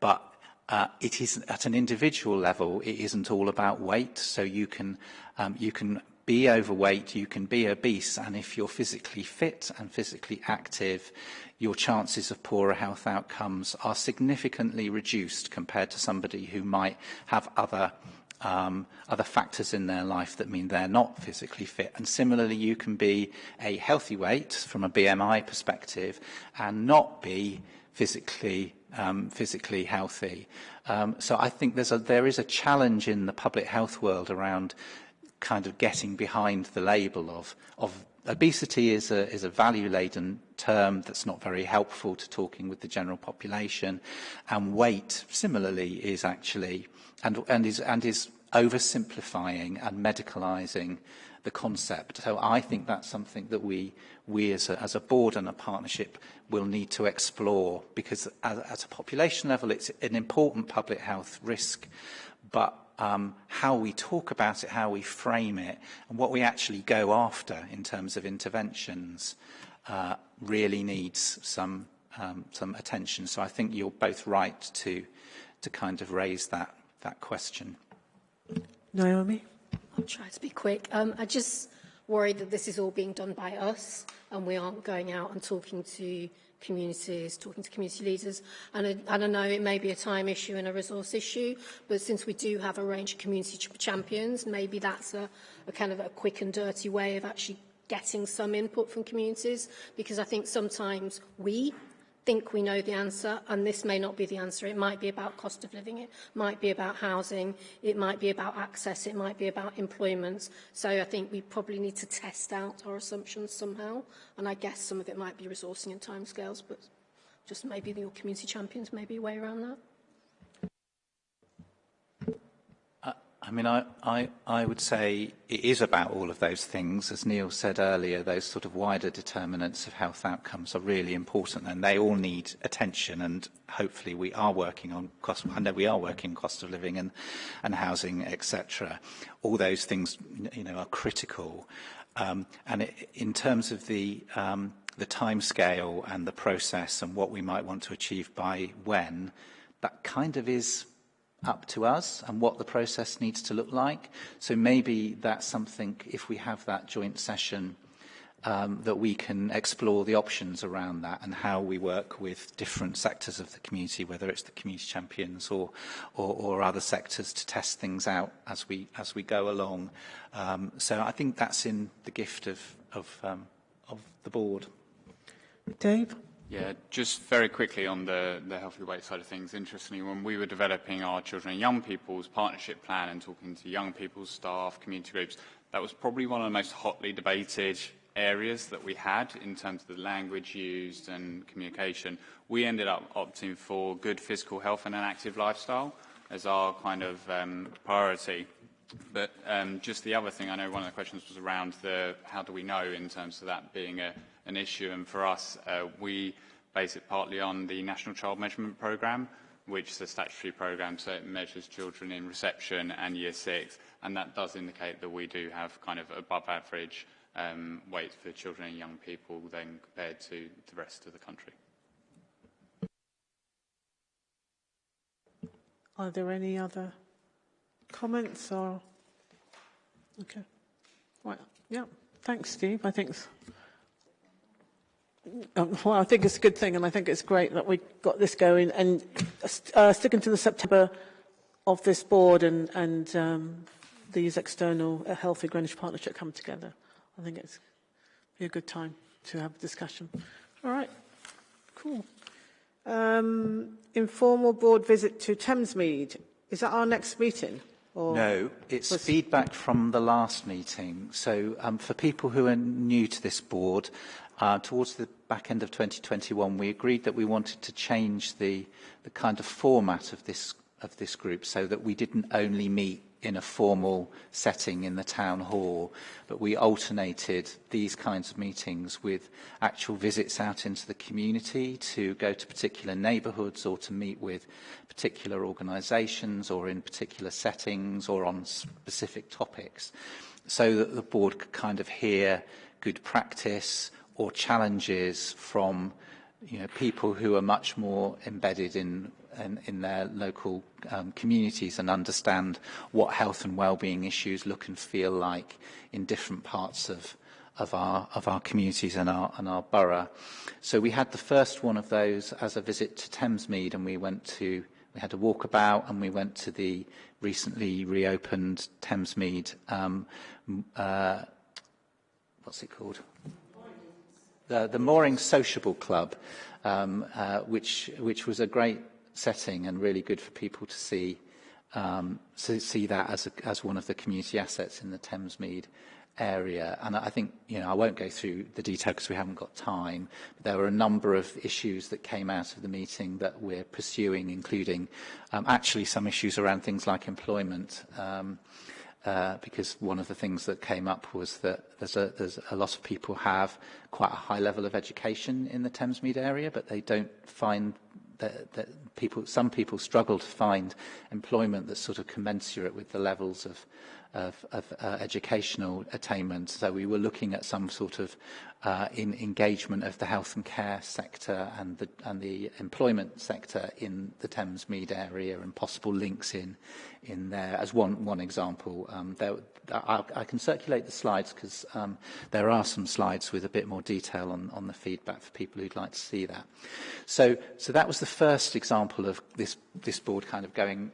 but uh, it is at an individual level, it isn't all about weight. So you can, um, you can be overweight, you can be obese, and if you're physically fit and physically active, your chances of poorer health outcomes are significantly reduced compared to somebody who might have other um, other factors in their life that mean they're not physically fit. And similarly, you can be a healthy weight from a BMI perspective and not be physically um, physically healthy. Um, so I think there's a, there is a challenge in the public health world around kind of getting behind the label of, of obesity is a, is a value-laden term that's not very helpful to talking with the general population. And weight, similarly, is actually, and, and, is, and is oversimplifying and medicalizing the concept. So I think that's something that we, we as, a, as a board and a partnership will need to explore because at, at a population level it's an important public health risk, but um, how we talk about it, how we frame it, and what we actually go after in terms of interventions uh, really needs some um, some attention. So I think you're both right to, to kind of raise that, that question.
Naomi?
I'll try to be quick. Um, I just worry that this is all being done by us and we aren't going out and talking to communities, talking to community leaders. And I, I know it may be a time issue and a resource issue, but since we do have a range of community ch champions, maybe that's a, a kind of a quick and dirty way of actually getting some input from communities, because I think sometimes we think we know the answer, and this may not be the answer. It might be about cost of living, it might be about housing, it might be about access, it might be about employment. So I think we probably need to test out our assumptions somehow, and I guess some of it might be resourcing and timescales, but just maybe your community champions may be a way around that.
I mean, I, I, I would say it is about all of those things. As Neil said earlier, those sort of wider determinants of health outcomes are really important and they all need attention and hopefully we are working on cost, I know we are working cost of living and, and housing, etc. All those things, you know, are critical. Um, and it, in terms of the, um, the time scale and the process and what we might want to achieve by when, that kind of is up to us and what the process needs to look like. So maybe that's something, if we have that joint session, um, that we can explore the options around that and how we work with different sectors of the community, whether it's the community champions or, or, or other sectors to test things out as we, as we go along. Um, so I think that's in the gift of, of, um, of the board.
Dave?
Yeah, just very quickly on the, the healthy weight side of things. Interestingly, when we were developing our children and young people's partnership plan and talking to young people's staff, community groups, that was probably one of the most hotly debated areas that we had in terms of the language used and communication. We ended up opting for good physical health and an active lifestyle as our kind of um, priority. But um, just the other thing, I know one of the questions was around the how do we know in terms of that being a, an issue. And for us, uh, we base it partly on the National Child Measurement Programme, which is a statutory programme, so it measures children in reception and year six. And that does indicate that we do have kind of above average um, weights for children and young people then compared to the rest of the country.
Are there any other comments or? Okay. Right. Yeah. Thanks, Steve. I think. Um, well, I think it's a good thing, and I think it's great that we got this going. And uh, sticking to the September of this board and, and um, these external uh, Healthy Greenwich Partnership come together, I think it's be a good time to have a discussion. All right, cool. Um, informal board visit to Thamesmead. Is that our next meeting? Or
no, it's
was...
feedback from the last meeting. So um, for people who are new to this board, uh, towards the back end of 2021, we agreed that we wanted to change the, the kind of format of this, of this group so that we didn't only meet in a formal setting in the town hall, but we alternated these kinds of meetings with actual visits out into the community to go to particular neighbourhoods or to meet with particular organisations or in particular settings or on specific topics so that the board could kind of hear good practice or challenges from you know, people who are much more embedded in, in, in their local um, communities and understand what health and well-being issues look and feel like in different parts of, of, our, of our communities and our, and our borough. So we had the first one of those as a visit to Thamesmead and we went to we had a walkabout and we went to the recently reopened Thamesmead um, uh, what's it called The, the Mooring Sociable Club, um, uh, which, which was a great setting and really good for people to see um, to see that as, a, as one of the community assets in the Thamesmead area. And I think, you know, I won't go through the detail because we haven't got time. But there were a number of issues that came out of the meeting that we're pursuing, including um, actually some issues around things like employment. Um, uh, uh, because one of the things that came up was that there's a, there's a lot of people have quite a high level of education in the Thamesmead area, but they don't find that, that people, some people struggle to find employment that's sort of commensurate with the levels of, of, of uh, educational attainment. So we were looking at some sort of uh, in engagement of the health and care sector and the, and the employment sector in the Thamesmead area and possible links in, in there as one, one example. Um, there, I, I can circulate the slides because um, there are some slides with a bit more detail on, on the feedback for people who'd like to see that. So, so that was the first example of this, this board kind of going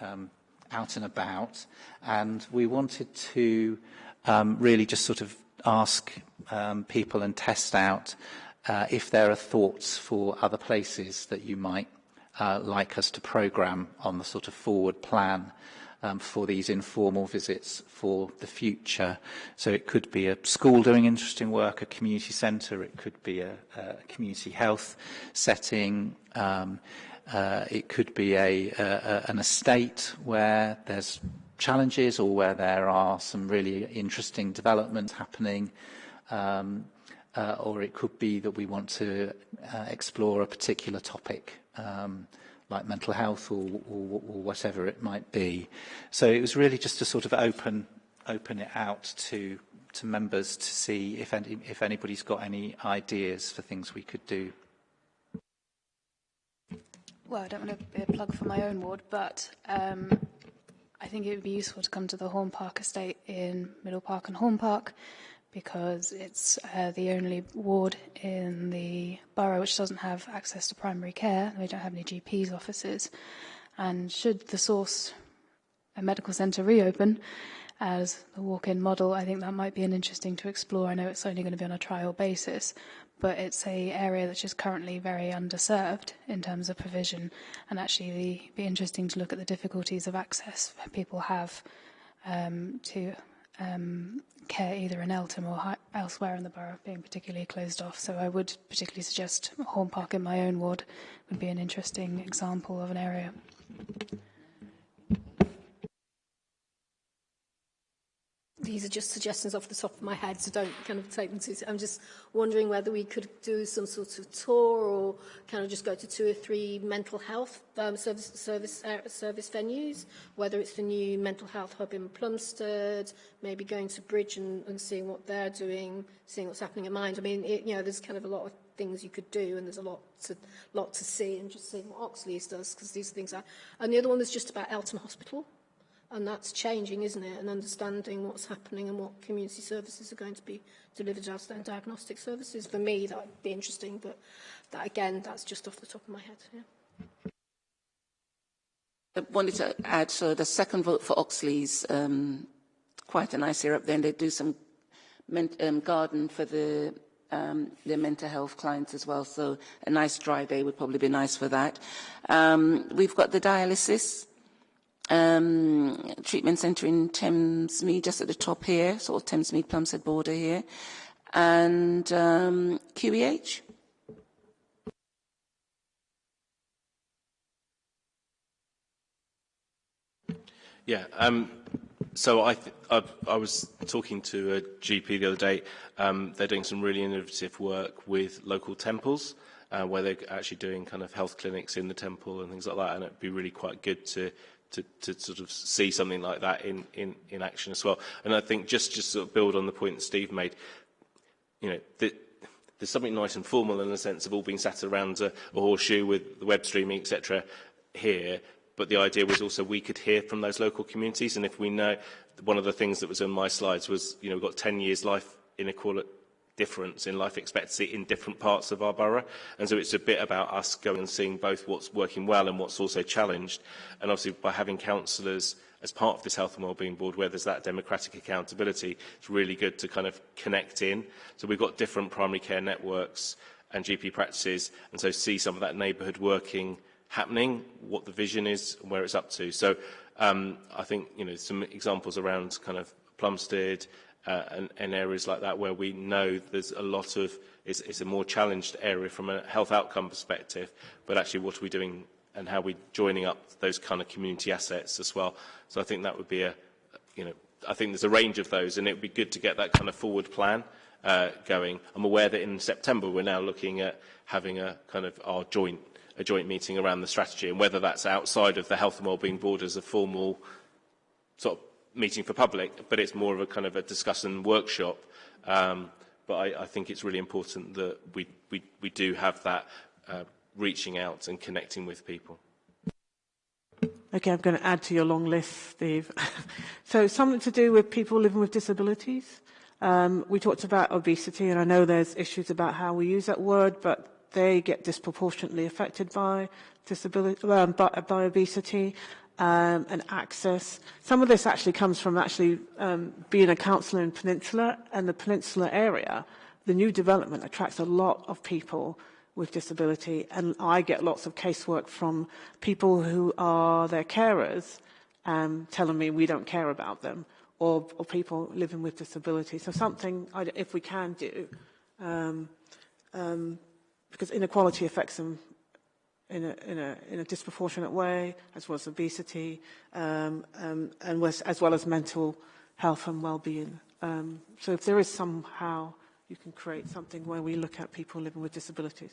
um, out and about. And we wanted to um, really just sort of ask um, people and test out uh, if there are thoughts for other places that you might uh, like us to program on the sort of forward plan um, for these informal visits for the future. So it could be a school doing interesting work, a community centre, it could be a, a community health setting, um, uh, it could be a, a, an estate where there's challenges or where there are some really interesting developments happening. Um, uh, or it could be that we want to uh, explore a particular topic. Um, like mental health or, or, or whatever it might be. So it was really just to sort of open, open it out to, to members to see if, any, if anybody's got any ideas for things we could do.
Well, I don't want to be a plug for my own ward, but um, I think it would be useful to come to the Horn Park estate in Middle Park and Horn Park because it's uh, the only ward in the borough which doesn't have access to primary care. We don't have any GPs offices. And should the source a medical centre reopen as the walk-in model, I think that might be an interesting to explore. I know it's only going to be on a trial basis, but it's a area is currently very underserved in terms of provision, and actually it'd be interesting to look at the difficulties of access people have um, to um, care either in Eltham or elsewhere in the borough being particularly closed off. So I would particularly suggest Horn Park in my own ward would be an interesting example of an area.
These are just suggestions off the top of my head, so don't kind of take them to... I'm just wondering whether we could do some sort of tour or kind of just go to two or three mental health um, service, service, uh, service venues, whether it's the new mental health hub in Plumstead, maybe going to Bridge and, and seeing what they're doing, seeing what's happening at Mind. I mean, it, you know, there's kind of a lot of things you could do and there's a lot to lot to see and just seeing what Oxleas does because these things are and the other one is just about Eltham Hospital And that's changing, isn't it? And understanding what's happening and what community services are going to be delivered as their diagnostic services. For me, that would be interesting, but that again, that's just off the top of my head. Yeah.
I wanted to add, so the second vote for Oxleas um, quite a nice area up there, they do some um, garden for the um, their mental health clients as well. So a nice dry day would probably be nice for that. Um, we've got the dialysis um, treatment centre in Thamesmead, just at the top here, sort of Thamesmead Plumstead border here, and um, QEH.
Yeah, um, so I, I, I was talking to a GP the other day. Um, they're doing some really innovative work with local temples, uh, where they're actually doing kind of health clinics in the temple and things like that, and it'd be really quite good to to, to sort of see something like that in, in, in action as well. And I think just just sort of build on the point that Steve made, you know, the, there's something nice and formal in the sense of all being sat around a, a horseshoe with the web streaming, etc. here, but the idea was also we could hear from those local communities, and if we know, one of the things that was on my slides was, you know, we've got 10 years life inequality, difference in life expectancy in different parts of our borough. And so it's a bit about us going and seeing both what's working well and what's also challenged. And obviously by having councillors as part of this health and wellbeing board where there's that democratic accountability, it's really good to kind of connect in. So we've got different primary care networks and GP practices and so see some of that neighbourhood working happening, what the vision is and where it's up to. So um, I think you know some examples around kind of Plumstead, uh, and, and areas like that where we know there's a lot of, it's, it's a more challenged area from a health outcome perspective, but actually what are we doing and how are we joining up those kind of community assets as well. So I think that would be a, you know, I think there's a range of those and it would be good to get that kind of forward plan uh, going. I'm aware that in September we're now looking at having a kind of our joint a joint meeting around the strategy and whether that's outside of the health and wellbeing as a formal sort of meeting for public, but it's more of a kind of a discussion workshop. Um, but I, I think it's really important that we, we, we do have that uh, reaching out and connecting with people.
Okay, I'm going to add to your long list, Steve. so something to do with people living with disabilities. Um, we talked about obesity, and I know there's issues about how we use that word, but they get disproportionately affected by disability, um, by, by obesity um, and access. Some of this actually comes from actually um, being a councillor in Peninsula and the Peninsula area. The new development attracts a lot of people with disability, and I get lots of casework from people who are their carers um, telling me we don't care about them, or, or people living with disability. So something, if we can do, um, um, because inequality affects them in a, in a, in a disproportionate way, as well as obesity, um, um, and was, as well as mental health and well-being. Um, so if there is somehow you can create something where we look at people living with disabilities.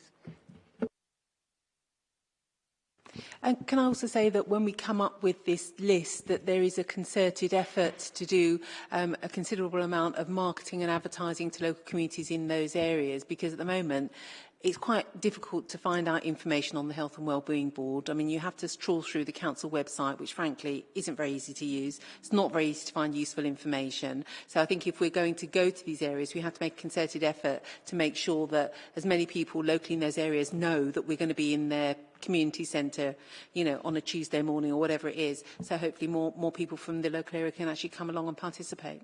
And can I also say that when we come up with this list, that there is a concerted effort to do um, a considerable amount of marketing and advertising to local communities in those areas, because at the moment it's quite difficult to find out information on the Health and Wellbeing Board. I mean, you have to trawl through the council website, which frankly isn't very easy to use. It's not very easy to find useful information. So I think if we're going to go to these areas, we have to make a concerted effort to make sure that as many people locally in those areas know that we're going to be in their community centre, you know, on a Tuesday morning or whatever it is. So hopefully more, more people from the local area can actually come along and participate.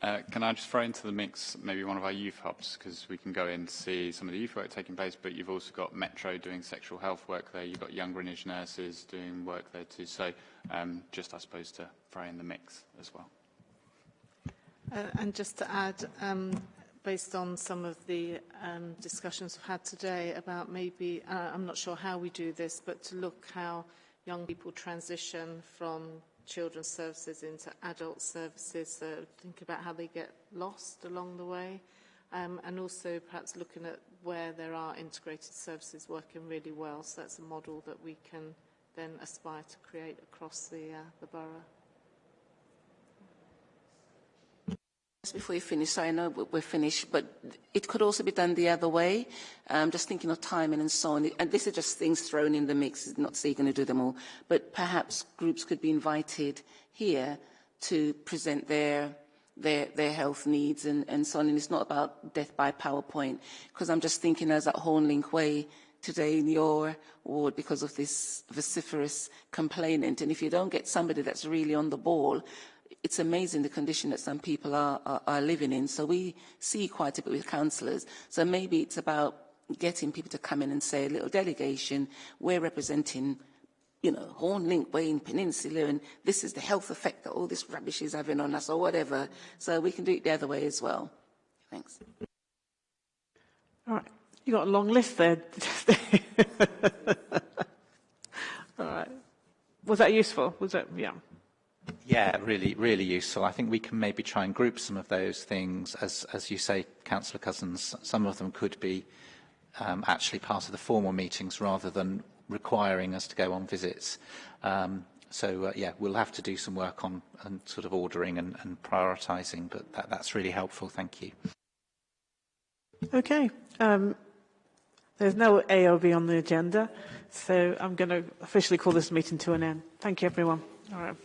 Uh, can I just throw into the mix maybe one of our youth hubs because we can go in and see some of the youth work taking place, but you've also got Metro doing sexual health work there. You've got Young Greenwich nurses doing work there too. So um, just, I suppose, to throw in the mix as well.
Uh, and just to add, um, based on some of the um, discussions we've had today about maybe, uh, I'm not sure how we do this, but to look how young people transition from children's services into adult services, so think about how they get lost along the way, um, and also perhaps looking at where there are integrated services working really well. So that's a model that we can then aspire to create across the, uh, the borough.
Before you finish, so I know we're finished, but it could also be done the other way. Um, just thinking of timing and so on. And this is just things thrown in the mix, It's not say you're going to do them all. But perhaps groups could be invited here to present their their, their health needs and, and so on. And it's not about death by PowerPoint, because I'm just thinking as at Hornlink Way today in your ward because of this vociferous complainant. And if you don't get somebody that's really on the ball, it's amazing the condition that some people are, are, are living in. So we see quite a bit with councillors. So maybe it's about getting people to come in and say, a little delegation, we're representing you know, Hornlink Way in Peninsula, and this is the health effect that all this rubbish is having on us, or whatever. So we can do it the other way as well. Thanks.
All right. You got a long list there. all right. Was that useful? Was that, yeah.
Yeah, really, really useful. I think we can maybe try and group some of those things. As, as you say, Councillor Cousins, some of them could be um, actually part of the formal meetings rather than requiring us to go on visits. Um, so, uh, yeah, we'll have to do some work on, on sort of ordering and, and prioritising, but that, that's really helpful. Thank you.
Okay. Um, there's no AOB on the agenda, so I'm going to officially call this meeting to an end. Thank you, everyone. All right.